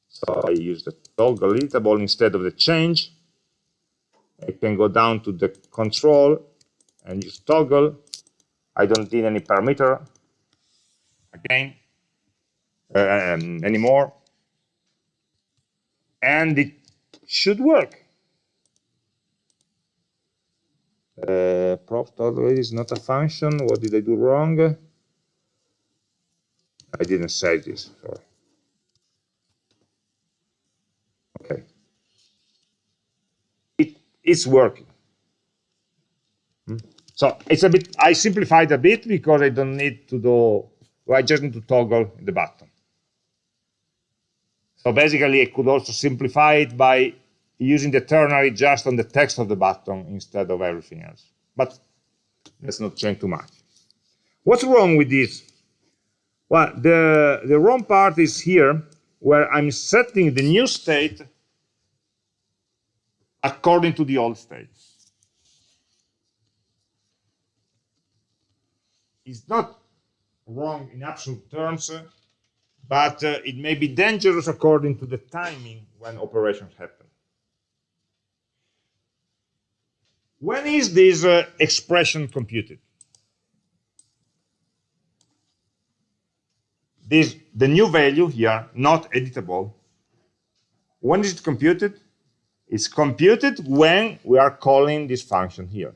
So I use the toggle editable instead of the change. I can go down to the control and use toggle. I don't need any parameter again uh, um, anymore. And it should work. Uh, prop toggle is not a function. What did I do wrong? I didn't say this. Sorry. Okay. It is working. Hmm? So it's a bit. I simplified a bit because I don't need to do. Well, I just need to toggle the button. So basically, I could also simplify it by using the ternary just on the text of the button instead of everything else. But let's not change too much. What's wrong with this? Well, the, the wrong part is here, where I'm setting the new state according to the old state. It's not wrong in absolute terms, but uh, it may be dangerous according to the timing when operations happen. When is this uh, expression computed? This, the new value here, not editable, when is it computed? It's computed when we are calling this function here.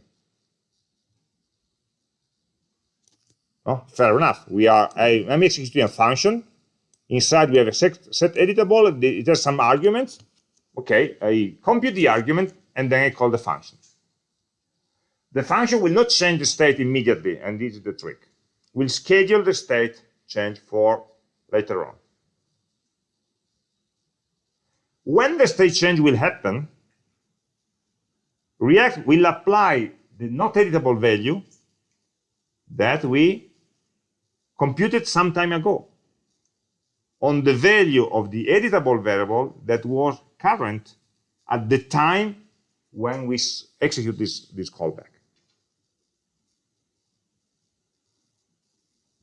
Oh, fair enough. We are I, I'm executing a function. Inside we have a set, set editable. It has some arguments. Okay, I compute the argument and then I call the function. The function will not change the state immediately, and this is the trick. We'll schedule the state change for later on. when the state change will happen, React will apply the not editable value that we computed some time ago on the value of the editable variable that was current at the time when we execute this, this callback.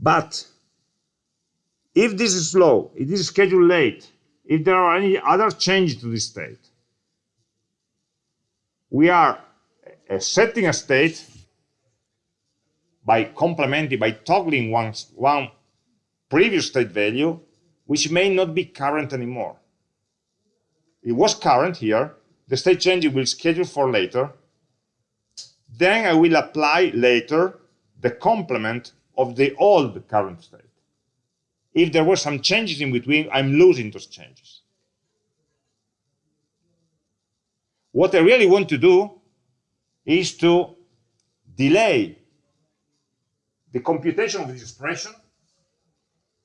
But if this is slow, this is scheduled late, if there are any other changes to this state, we are uh, setting a state by complementing, by toggling one, one previous state value, which may not be current anymore. It was current here. The state change will schedule for later. Then I will apply later the complement of the old current state. If there were some changes in between, I'm losing those changes. What I really want to do is to delay the computation of this expression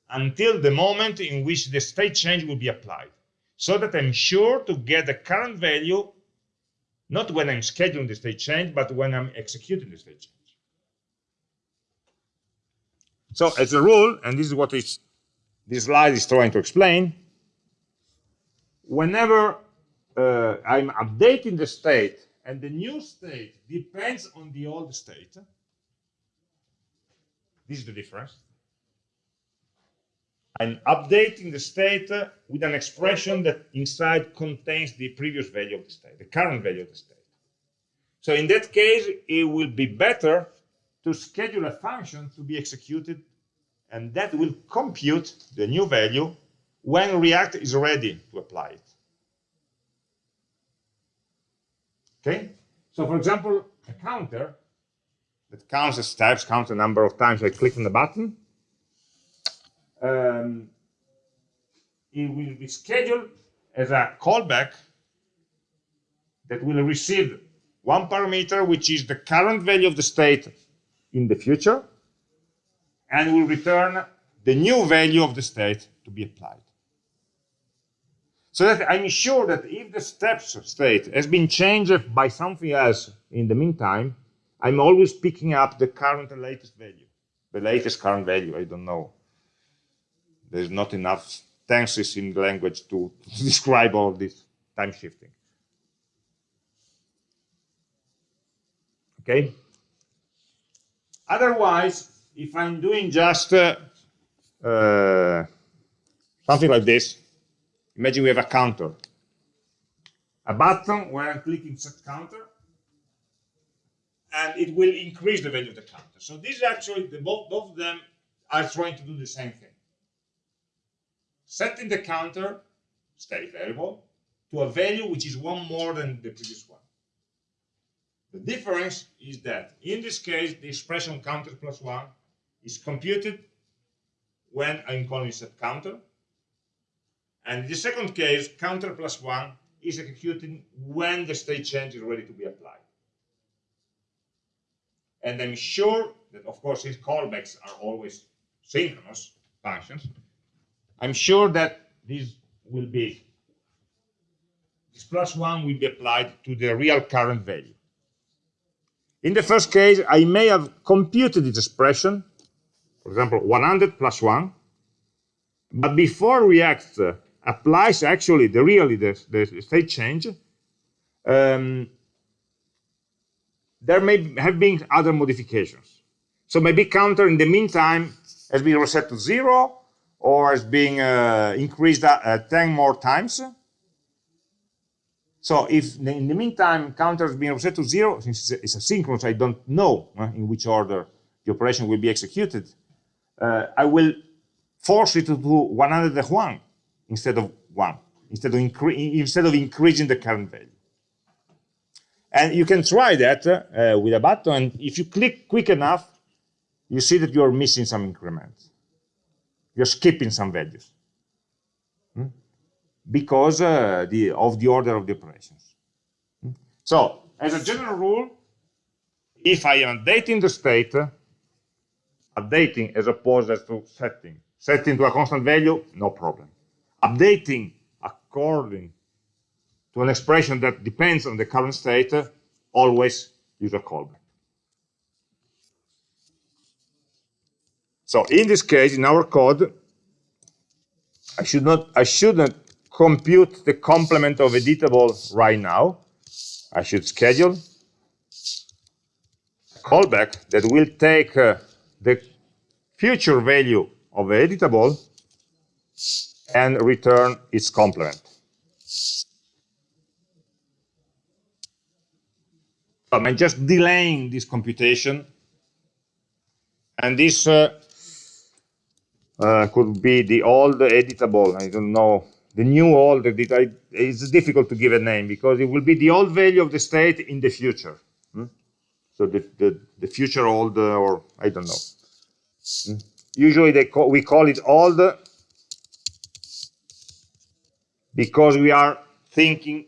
until the moment in which the state change will be applied, so that I'm sure to get the current value, not when I'm scheduling the state change, but when I'm executing the state change. So as a rule, and this is what is, this slide is trying to explain, whenever uh, I'm updating the state and the new state depends on the old state, this is the difference. I'm updating the state with an expression that inside contains the previous value of the state, the current value of the state. So in that case, it will be better to schedule a function to be executed, and that will compute the new value when React is ready to apply it. Okay? So for example, a counter that counts the steps, counts the number of times I click on the button, um, it will be scheduled as a callback that will receive one parameter, which is the current value of the state in the future, and will return the new value of the state to be applied. So that I'm sure that if the steps state has been changed by something else in the meantime, I'm always picking up the current and latest value, the latest current value, I don't know. There's not enough tenses in the language to, to describe all this time shifting. Okay? Otherwise, if I'm doing just uh, uh, something like this, imagine we have a counter. A button where I'm clicking set counter, and it will increase the value of the counter. So this is actually, the, both, both of them are trying to do the same thing. Setting the counter, state variable, to a value which is one more than the previous one. The difference is that in this case, the expression counter plus one is computed when I'm calling set counter. And in the second case, counter plus one is executing when the state change is ready to be applied. And I'm sure that, of course, these callbacks are always synchronous functions. I'm sure that this will be, this plus one will be applied to the real current value. In the first case, I may have computed this expression, for example, 100 plus 1, but before React applies actually the really the, the state change, um, there may have been other modifications. So maybe counter in the meantime has been reset to zero or has been uh, increased uh, 10 more times. So if in the meantime counter has been reset to zero, since it's asynchronous, I don't know uh, in which order the operation will be executed, uh, I will force it to do 101 instead of 1, instead of, instead of increasing the current value. And you can try that uh, with a button. And if you click quick enough, you see that you're missing some increments. You're skipping some values hmm? Because uh, the, of the order of the operations. Hmm? So, as a general rule, if I am updating the state, updating as opposed as to setting, setting to a constant value, no problem. Updating according to an expression that depends on the current state, always use a callback. So in this case, in our code, I should not, I shouldn't compute the complement of editable right now. I should schedule a callback that will take uh, the future value of the editable and return its complement. I'm just delaying this computation. And this uh, uh, could be the old editable, I don't know, the new old, it's difficult to give a name because it will be the old value of the state in the future. Hmm? So the, the, the, future old, uh, or I don't know. Hmm? Usually call, we call it old because we are thinking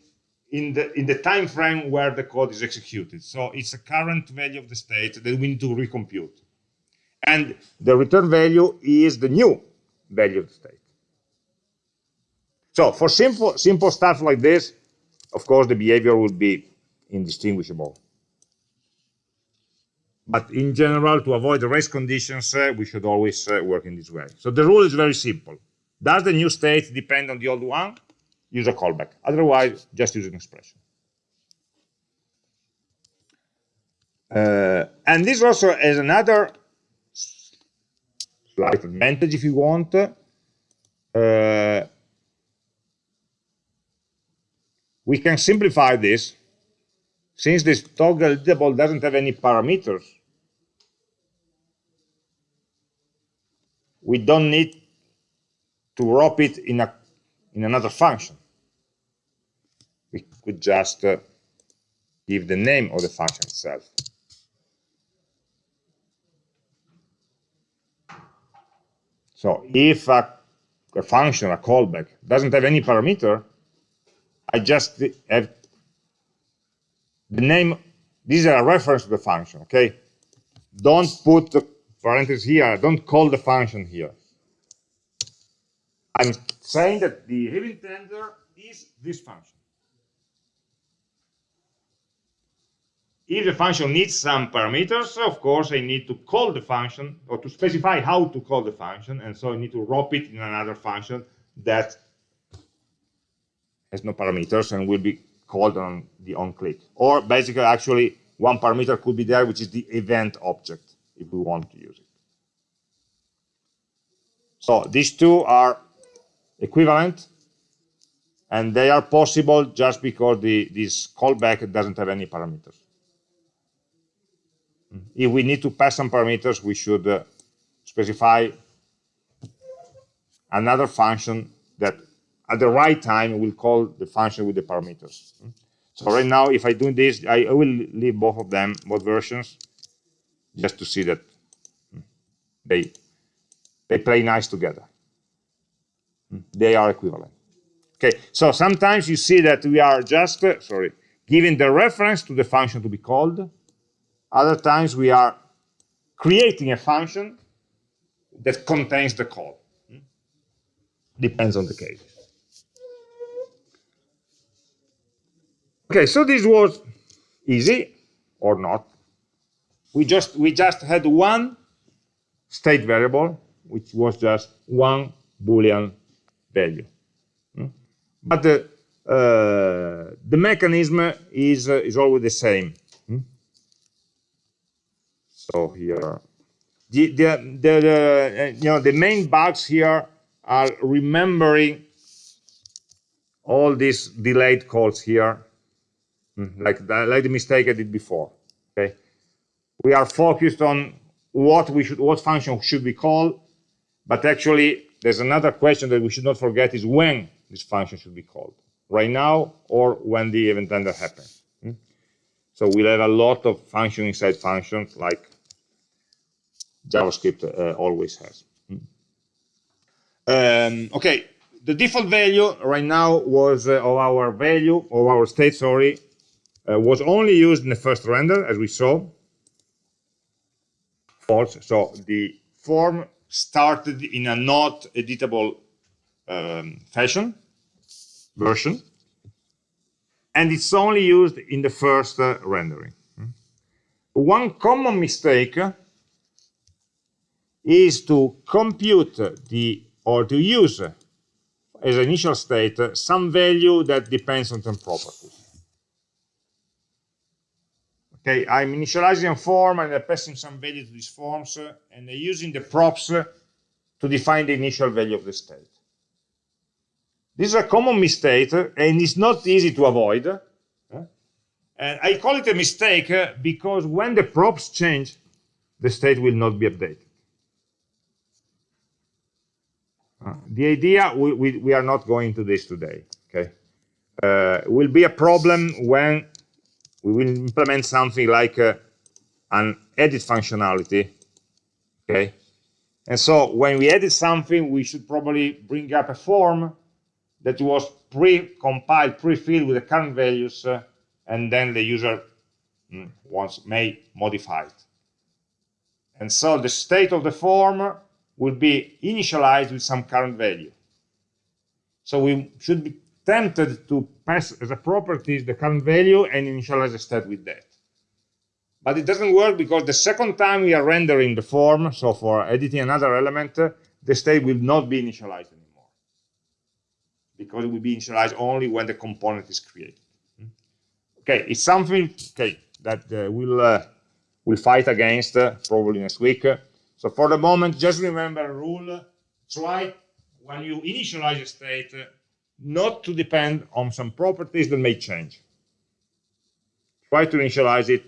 in the in the time frame where the code is executed. So it's a current value of the state that we need to recompute. And the return value is the new value of the state. So for simple simple stuff like this, of course the behavior would be indistinguishable. But in general, to avoid the race conditions, uh, we should always uh, work in this way. So the rule is very simple. Does the new state depend on the old one? use a callback. Otherwise, just use an expression. Uh, and this also has another slight advantage, if you want. Uh, we can simplify this. Since this toggle editable doesn't have any parameters, we don't need to wrap it in a in another function we could just uh, give the name of the function itself. So if a, a, function, a callback, doesn't have any parameter, I just have the name, These are a reference to the function, okay? Don't put the parentheses here, don't call the function here. I'm saying that the event handler is this function. If the function needs some parameters, of course, I need to call the function or to specify how to call the function. And so I need to wrap it in another function that has no parameters and will be called on the onClick. Or basically, actually, one parameter could be there, which is the event object, if we want to use it. So these two are equivalent, and they are possible just because the, this callback doesn't have any parameters. If we need to pass some parameters, we should uh, specify another function that at the right time we will call the function with the parameters. So right now, if I do this, I, will leave both of them, both versions, just to see that mm, they they play nice together. Mm, they are equivalent. Okay, so sometimes you see that we are just, uh, sorry, giving the reference to the function to be called, other times we are creating a function that contains the call. Mm, depends on the case. Okay, so this was easy or not. We just we just had one state variable, which was just one Boolean value. But the uh, the mechanism is uh, is always the same. So here, the, the, the, the, you know, the main bugs here are remembering all these delayed calls here, hmm, like the, like the mistake I did before. Okay, we are focused on what we should, what function should we call, but actually there's another question that we should not forget is when this function should be called, right now or when the event handler happens. Hmm. So we'll have a lot of function inside functions like JavaScript uh, always has. Hmm. Um, okay, the default value right now was uh, of our value of our state, sorry, uh, was only used in the first render, as we saw. False. So the form started in a not editable um, fashion version. and it's only used in the first uh, rendering. One common mistake is to compute the or to use as initial state some value that depends on some properties. Okay, I'm initializing a form and I'm passing some value to these forms uh, and I'm using the props uh, to define the initial value of the state. This is a common mistake uh, and it's not easy to avoid. And I call it a mistake uh, because when the props change, the state will not be updated. Uh, the idea, we, we, we, are not going to this today, okay? Uh, will be a problem when we will implement something like uh, an edit functionality, okay? And so when we edit something, we should probably bring up a form that was pre-compiled, pre-filled with the current values, uh, and then the user mm, may modify it. And so the state of the form will be initialized with some current value. So we should be tempted to pass as a property the current value and initialize the state with that. But it doesn't work because the second time we are rendering the form, so for editing another element, the state will not be initialized anymore. Because it will be initialized only when the component is created. Okay, it's something okay, that uh, we'll, uh, we'll fight against uh, probably next week. So for the moment, just remember a rule, try when you initialize a state not to depend on some properties that may change. Try to initialize it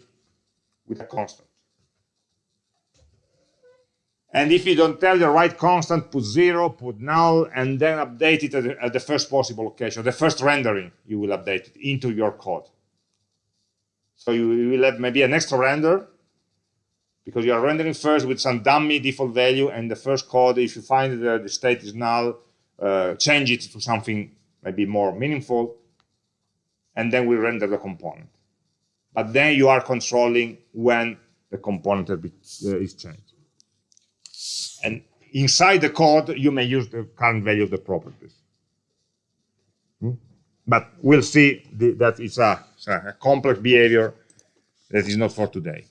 with a constant. And if you don't tell the right constant, put zero, put null, and then update it at the, at the first possible location, the first rendering, you will update it into your code. So you, you will have maybe an extra render because you are rendering first with some dummy default value and the first code, if you find that the state is null, uh, change it to something maybe more meaningful, and then we render the component. But then you are controlling when the component uh, is changed. And inside the code, you may use the current value of the properties. Hmm? But we'll see that it's a, it's a complex behavior that is not for today.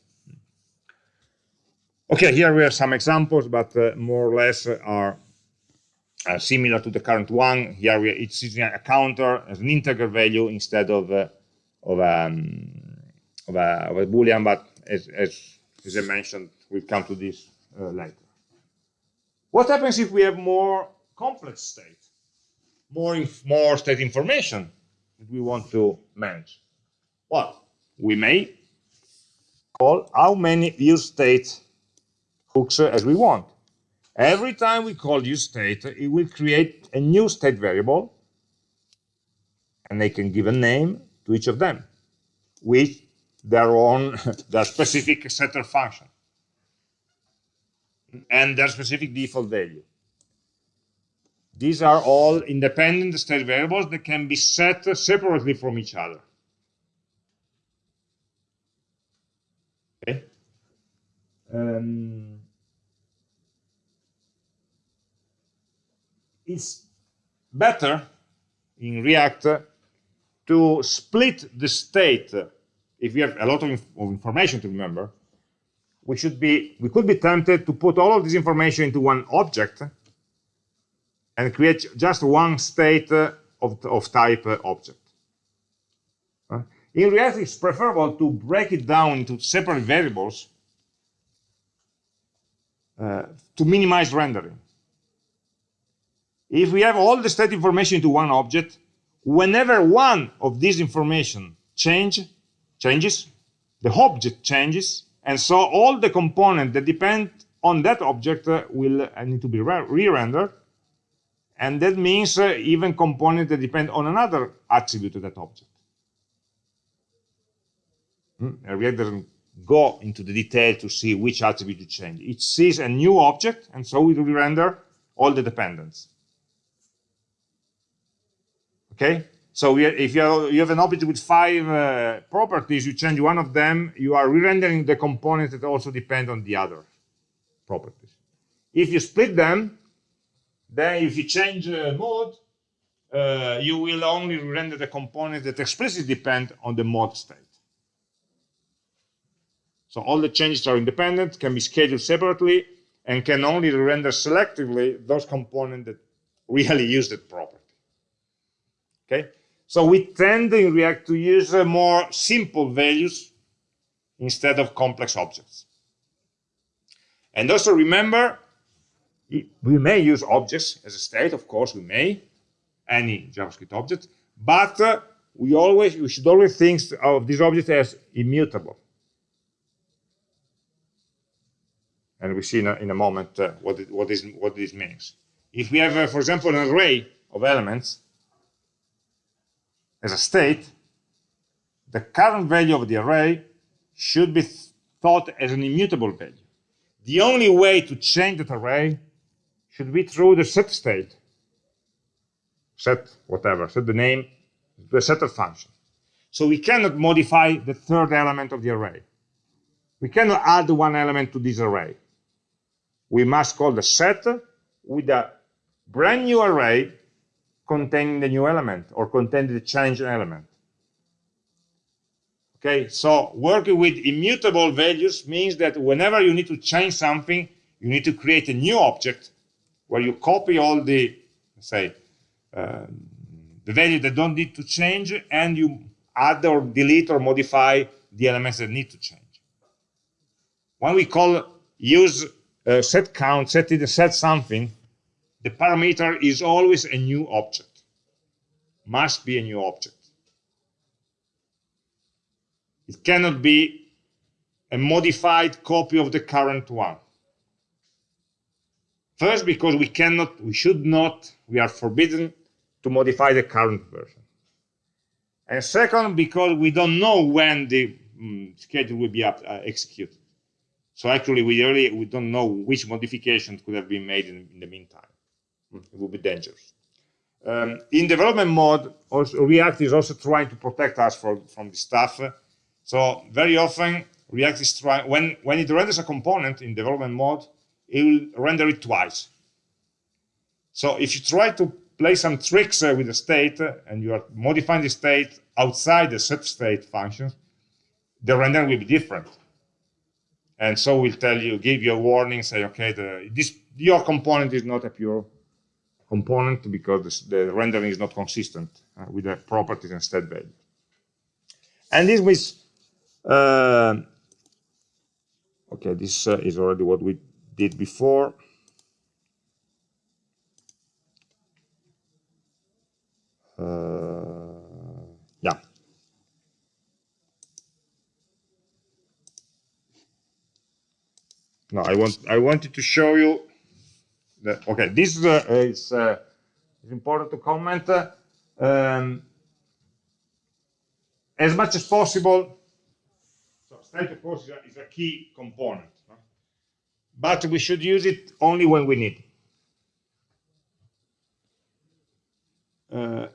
Okay, here we have some examples, but uh, more or less are uh, similar to the current one. Here we, it's using a counter as an integer value instead of uh, of, um, of, a, of, a, boolean. But as, as, as I mentioned, we'll come to this uh, later. What happens if we have more complex state, more more state information that we want to manage? Well, we may call how many use state hooks as we want. Every time we call use state, it will create a new state variable, and they can give a name to each of them with their own, their specific setter function and their specific default value. These are all independent state variables that can be set separately from each other. Okay. Um, it's better in React to split the state. If we have a lot of, inf of information to remember, we should be we could be tempted to put all of this information into one object and create just one state of, of type object. In React, it's preferable to break it down into separate variables uh, to minimize rendering. If we have all the state information into one object, whenever one of these information change, changes, the object changes, and so all the components that depend on that object uh, will uh, need to be re-rendered. And that means uh, even components that depend on another attribute of that object. Hmm? React doesn't go into the detail to see which attribute to change. It sees a new object, and so it will render all the dependents. Okay, so if you have an object with five uh, properties, you change one of them, you are re-rendering the components that also depend on the other properties. If you split them, then if you change uh, mode, uh, you will only render the components that explicitly depend on the mode state. So all the changes are independent, can be scheduled separately, and can only render selectively those components that really use that property. Okay, so we tend in React to use uh, more simple values instead of complex objects. And also remember, we may use objects as a state, of course, we may, any JavaScript object, but uh, we always we should always think of these objects as immutable. And we see in a, in a moment uh, what, it, what, is, what this means. If we have, uh, for example, an array of elements as a state, the current value of the array should be thought as an immutable value. The only way to change that array should be through the set state. Set whatever, set the name, the setter function. So we cannot modify the third element of the array. We cannot add one element to this array. We must call the set with a brand new array containing the new element or containing the changed element. Okay, so working with immutable values means that whenever you need to change something, you need to create a new object where you copy all the, say, uh, the value that don't need to change, and you add or delete or modify the elements that need to change. When we call use uh, set count, set set something, the parameter is always a new object, must be a new object. It cannot be a modified copy of the current one. First, because we cannot, we should not, we are forbidden to modify the current version. And second, because we don't know when the um, schedule will be up, uh, executed. So actually, we really we don't know which modifications could have been made in, in the meantime. Hmm, it would be dangerous. Um, in development mode, also, React is also trying to protect us for, from this stuff. So very often React is trying, when, when it renders a component in development mode, it will render it twice. So if you try to play some tricks uh, with the state uh, and you are modifying the state outside the set state function, the rendering will be different. And so we'll tell you, give you a warning, say, okay, the, this your component is not a pure component because the, the rendering is not consistent uh, with the properties and state value. And this was uh, okay, this uh, is already what we did before. Uh, yeah. No, I want I wanted to show you Okay, this is, uh, is, uh, important to comment. Um, as much as possible, state of course is a, is a key component, no? but we should use it only when we need. Uh,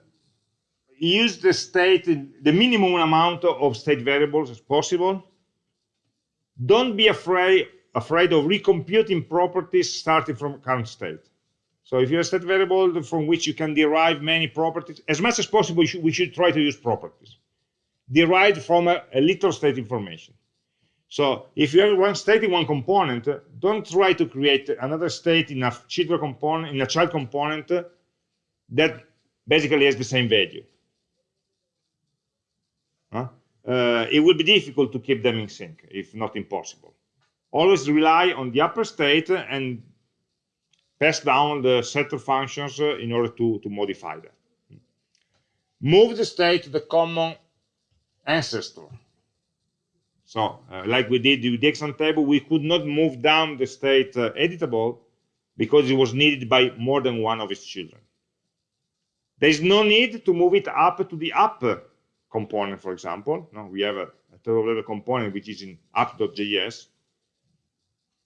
use the state, the minimum amount of state variables as possible. Don't be afraid, afraid of recomputing properties starting from current state. So if you have a state variable from which you can derive many properties, as much as possible, we should, we should try to use properties derived from a, a little state information. So if you have one state in one component, don't try to create another state in a child component, in a child component that basically has the same value. Huh? Uh, it would be difficult to keep them in sync, if not impossible. Always rely on the upper state and pass down the setter functions in order to, to modify that. Move the state to the common ancestor. So uh, like we did with the exam table, we could not move down the state uh, editable because it was needed by more than one of its children. There is no need to move it up to the app component, for example. No, we have a, a third level component which is in app.js.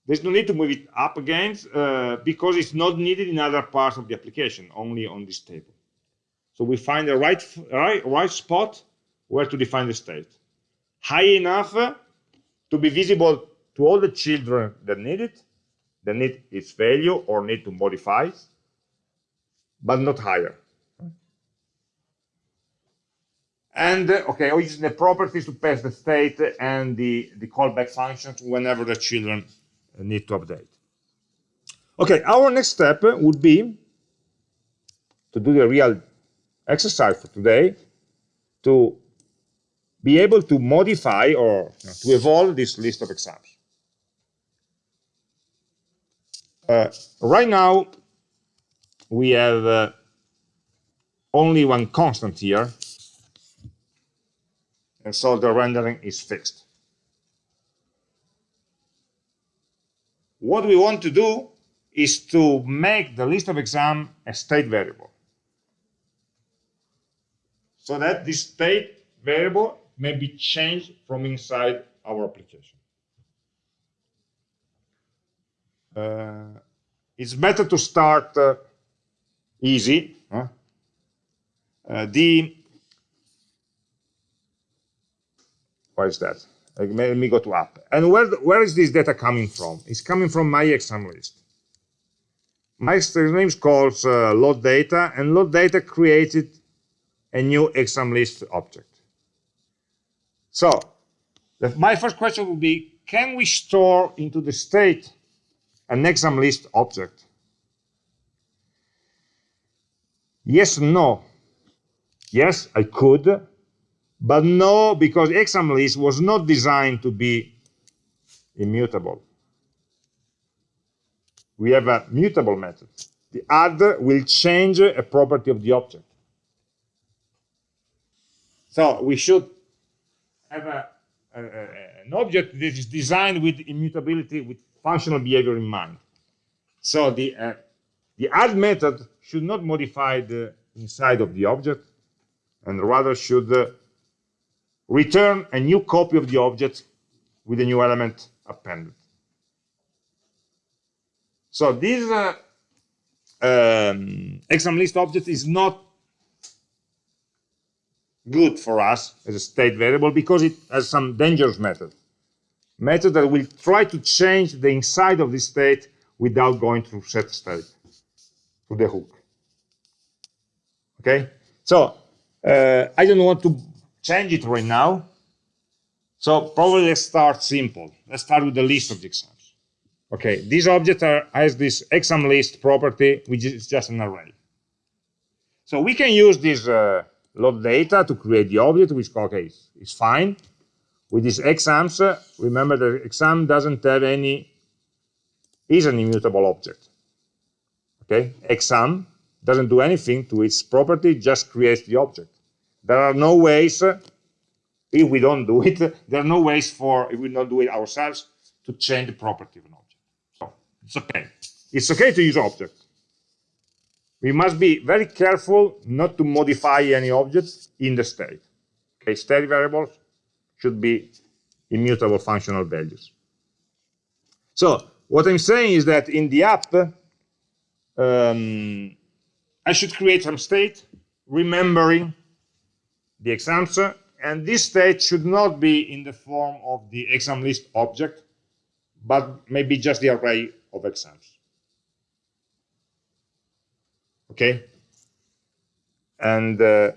There's no need to move it up again uh, because it's not needed in other parts of the application, only on this table. So we find the right, right, right spot where to define the state high enough to be visible to all the children that need it, that need its value or need to modify, but not higher. And uh, okay, using the properties to pass the state and the, the callback functions whenever the children need to update. Okay, our next step would be to do the real exercise for today to be able to modify or you know, to evolve this list of exams. Uh, right now, we have uh, only one constant here, and so the rendering is fixed. What we want to do is to make the list of exam a state variable. So that this state variable may be changed from inside our application. Uh, it's better to start uh, easy. Huh? Uh, the what is that? Let me go to app. And where where is this data coming from? It's coming from my exam list. My exam list calls uh, load data, and load data created a new exam list object. So the, my first question would be, can we store into the state an exam list object? Yes, no. Yes, I could, but no, because exam list was not designed to be immutable. We have a mutable method. The add will change a property of the object. So we should have a, a, a, an object that is designed with immutability, with functional behavior in mind. So the, uh, the add method should not modify the inside of the object, and rather should uh, return a new copy of the object with a new element appended. So this uh, um, exam list object is not good for us as a state variable because it has some dangerous method. Method that will try to change the inside of the state without going through set state, to the hook. Okay? So, uh, I don't want to change it right now. So probably let's start simple. Let's start with the list of the exams. Okay, this object are, has this exam list property, which is just an array. So we can use this uh, load data to create the object, which okay, is, is fine. With these exams, uh, remember the exam doesn't have any, is an immutable object. Okay, exam doesn't do anything to its property, just creates the object. There are no ways, uh, if we don't do it, there are no ways for, if we don't do it ourselves, to change the property of an object. So it's okay. It's okay to use object we must be very careful not to modify any objects in the state. Okay, state variables should be immutable functional values. So what I'm saying is that in the app, um, I should create some state remembering the exams, and this state should not be in the form of the exam list object, but maybe just the array of exams okay? And uh,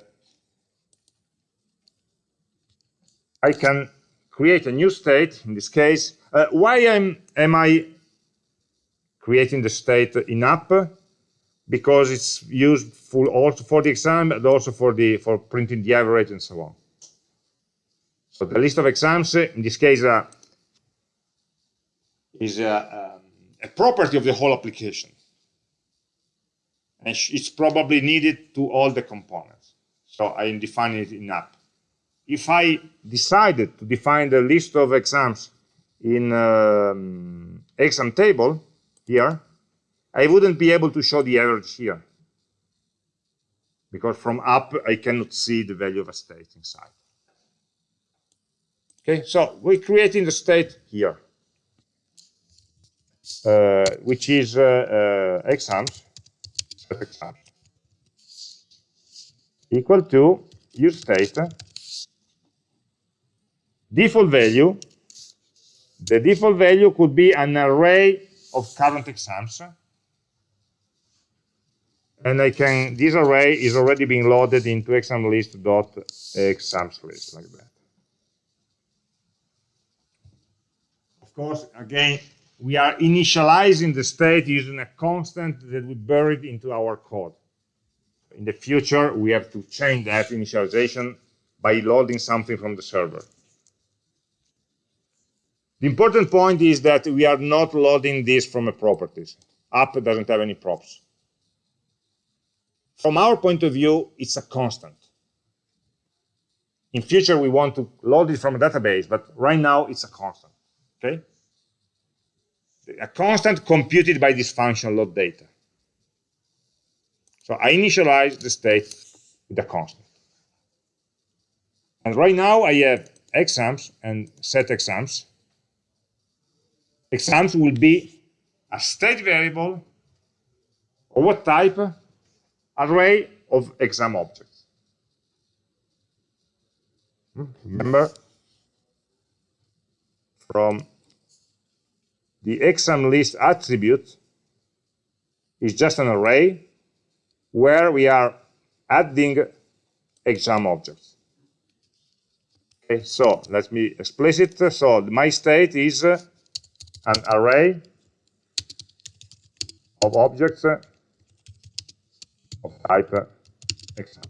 I can create a new state, in this case. Uh, why am, am I creating the state in app? Because it's used for also for the exam, but also for the for printing the average and so on. So the list of exams, in this case, uh, is a, um, a property of the whole application and it's probably needed to all the components. So I am defining it in app. If I decided to define the list of exams in um, exam table here, I wouldn't be able to show the average here. Because from app I cannot see the value of a state inside. Okay, so we're creating the state here, uh, which is uh, uh, exams equal to use state default value. The default value could be an array of current exams and I can, this array is already being loaded into examlist.examslist like that. Of course, again, we are initializing the state using a constant that we buried into our code. In the future, we have to change that initialization by loading something from the server. The important point is that we are not loading this from a properties. App doesn't have any props. From our point of view, it's a constant. In future, we want to load it from a database, but right now it's a constant. Okay? A constant computed by this function load data. So I initialize the state with a constant. And right now I have exams and set exams. Exams will be a state variable of what type? Array of exam objects. Remember from the exam list attribute is just an array where we are adding exam objects. Okay, so let me explicit. So my state is an array of objects of type uh, exam.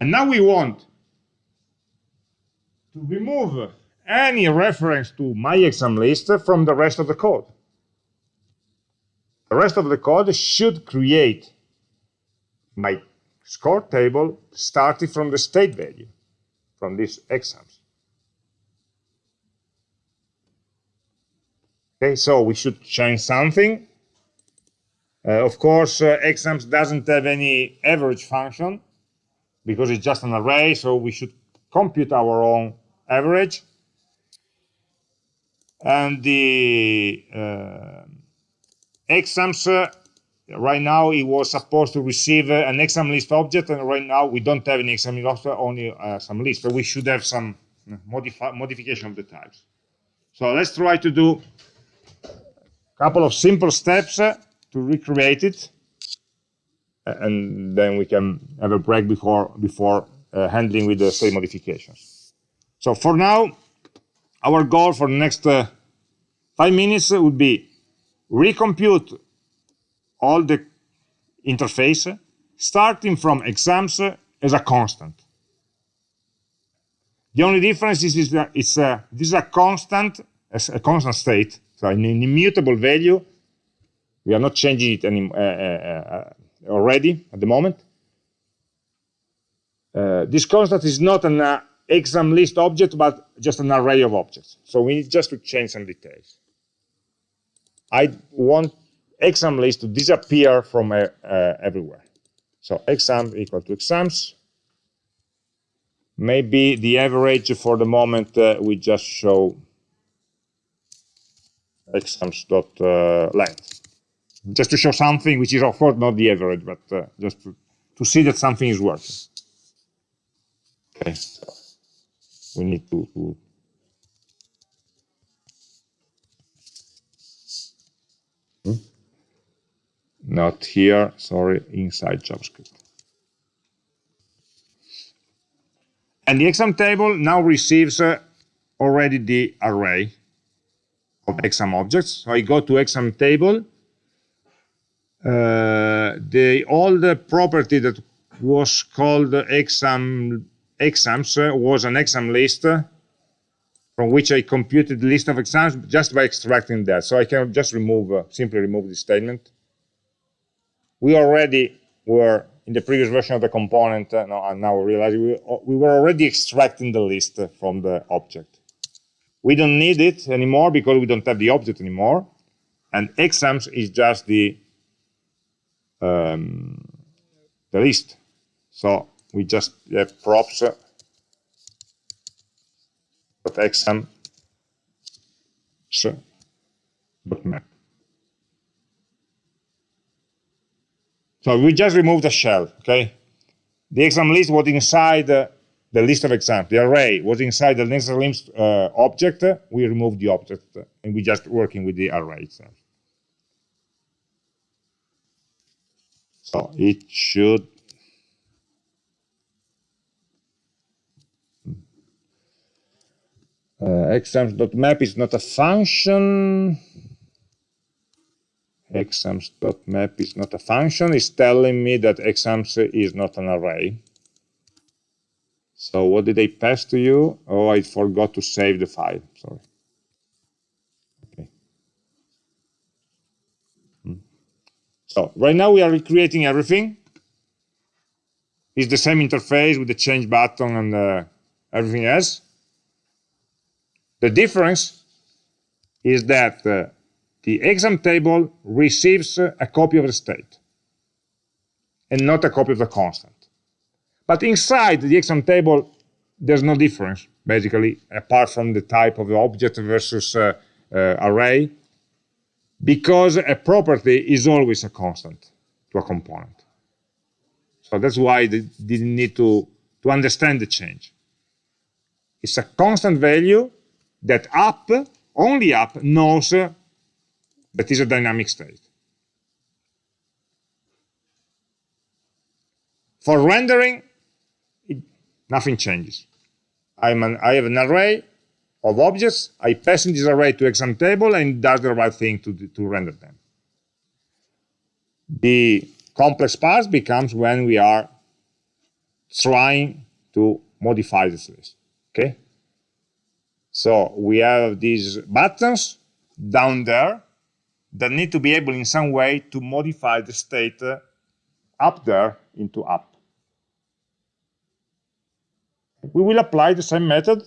And now we want to remove any reference to my exam list from the rest of the code. The rest of the code should create my score table starting from the state value, from these exams. Okay, so we should change something. Uh, of course, uh, exams doesn't have any average function because it's just an array, so we should compute our own average. And the uh, exams uh, right now it was supposed to receive an exam list object and right now we don't have an exam list only uh, some list but we should have some uh, modification of the types so let's try to do couple of simple steps uh, to recreate it and then we can have a break before before uh, handling with the state modifications so for now our goal for the next uh, five minutes would be recompute all the interface, starting from exams as a constant. The only difference is, that it's a, this is a constant, a constant state, so an immutable value. We are not changing it any, uh, uh, uh, already at the moment. Uh, this constant is not an uh, exam list object, but just an array of objects. So we need just to change some details. I want exam list to disappear from uh, uh, everywhere. So exam equal to exams. Maybe the average for the moment uh, we just show exams dot uh, just to show something which is of course not the average, but uh, just to, to see that something is working. Okay, we need to, to not here, sorry, inside JavaScript. And the exam table now receives uh, already the array of exam objects. So I go to exam table. Uh, the old property that was called exam exams uh, was an exam list uh, from which I computed the list of exams just by extracting that. So I can just remove, uh, simply remove this statement we already were in the previous version of the component, uh, and now we realize we, we were already extracting the list from the object. We don't need it anymore because we don't have the object anymore. And exams is just the, um, the list. So we just have props uh, of exam map. So we just removed the shell, okay? The exam list was inside uh, the list of examples, the array was inside the nested limbs uh, object, we remove the object and we're just working with the array itself. So it should hmm. uh, exams.map is not a function. Exams.map is not a function. It's telling me that exams is not an array. So what did I pass to you? Oh, I forgot to save the file. Sorry. Okay. Hmm. So right now we are recreating everything. It's the same interface with the change button and uh, everything else. The difference is that uh, the exam table receives a copy of the state and not a copy of the constant. But inside the exam table, there's no difference, basically, apart from the type of the object versus uh, uh, array, because a property is always a constant to a component. So that's why they didn't need to, to understand the change. It's a constant value that app, only app, knows that is a dynamic state. For rendering, nothing changes. An, I have an array of objects. I pass in this array to exam table and does the right thing to, to render them. The complex part becomes when we are trying to modify this list. Okay? So we have these buttons down there that need to be able in some way to modify the state uh, up there into app. We will apply the same method.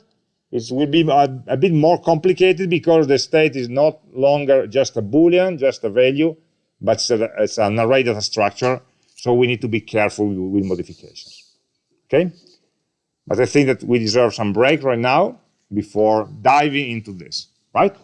It will be a, a bit more complicated because the state is not longer just a Boolean, just a value, but it's, a, it's an array data structure. So we need to be careful with, with modifications. Okay? But I think that we deserve some break right now before diving into this, right?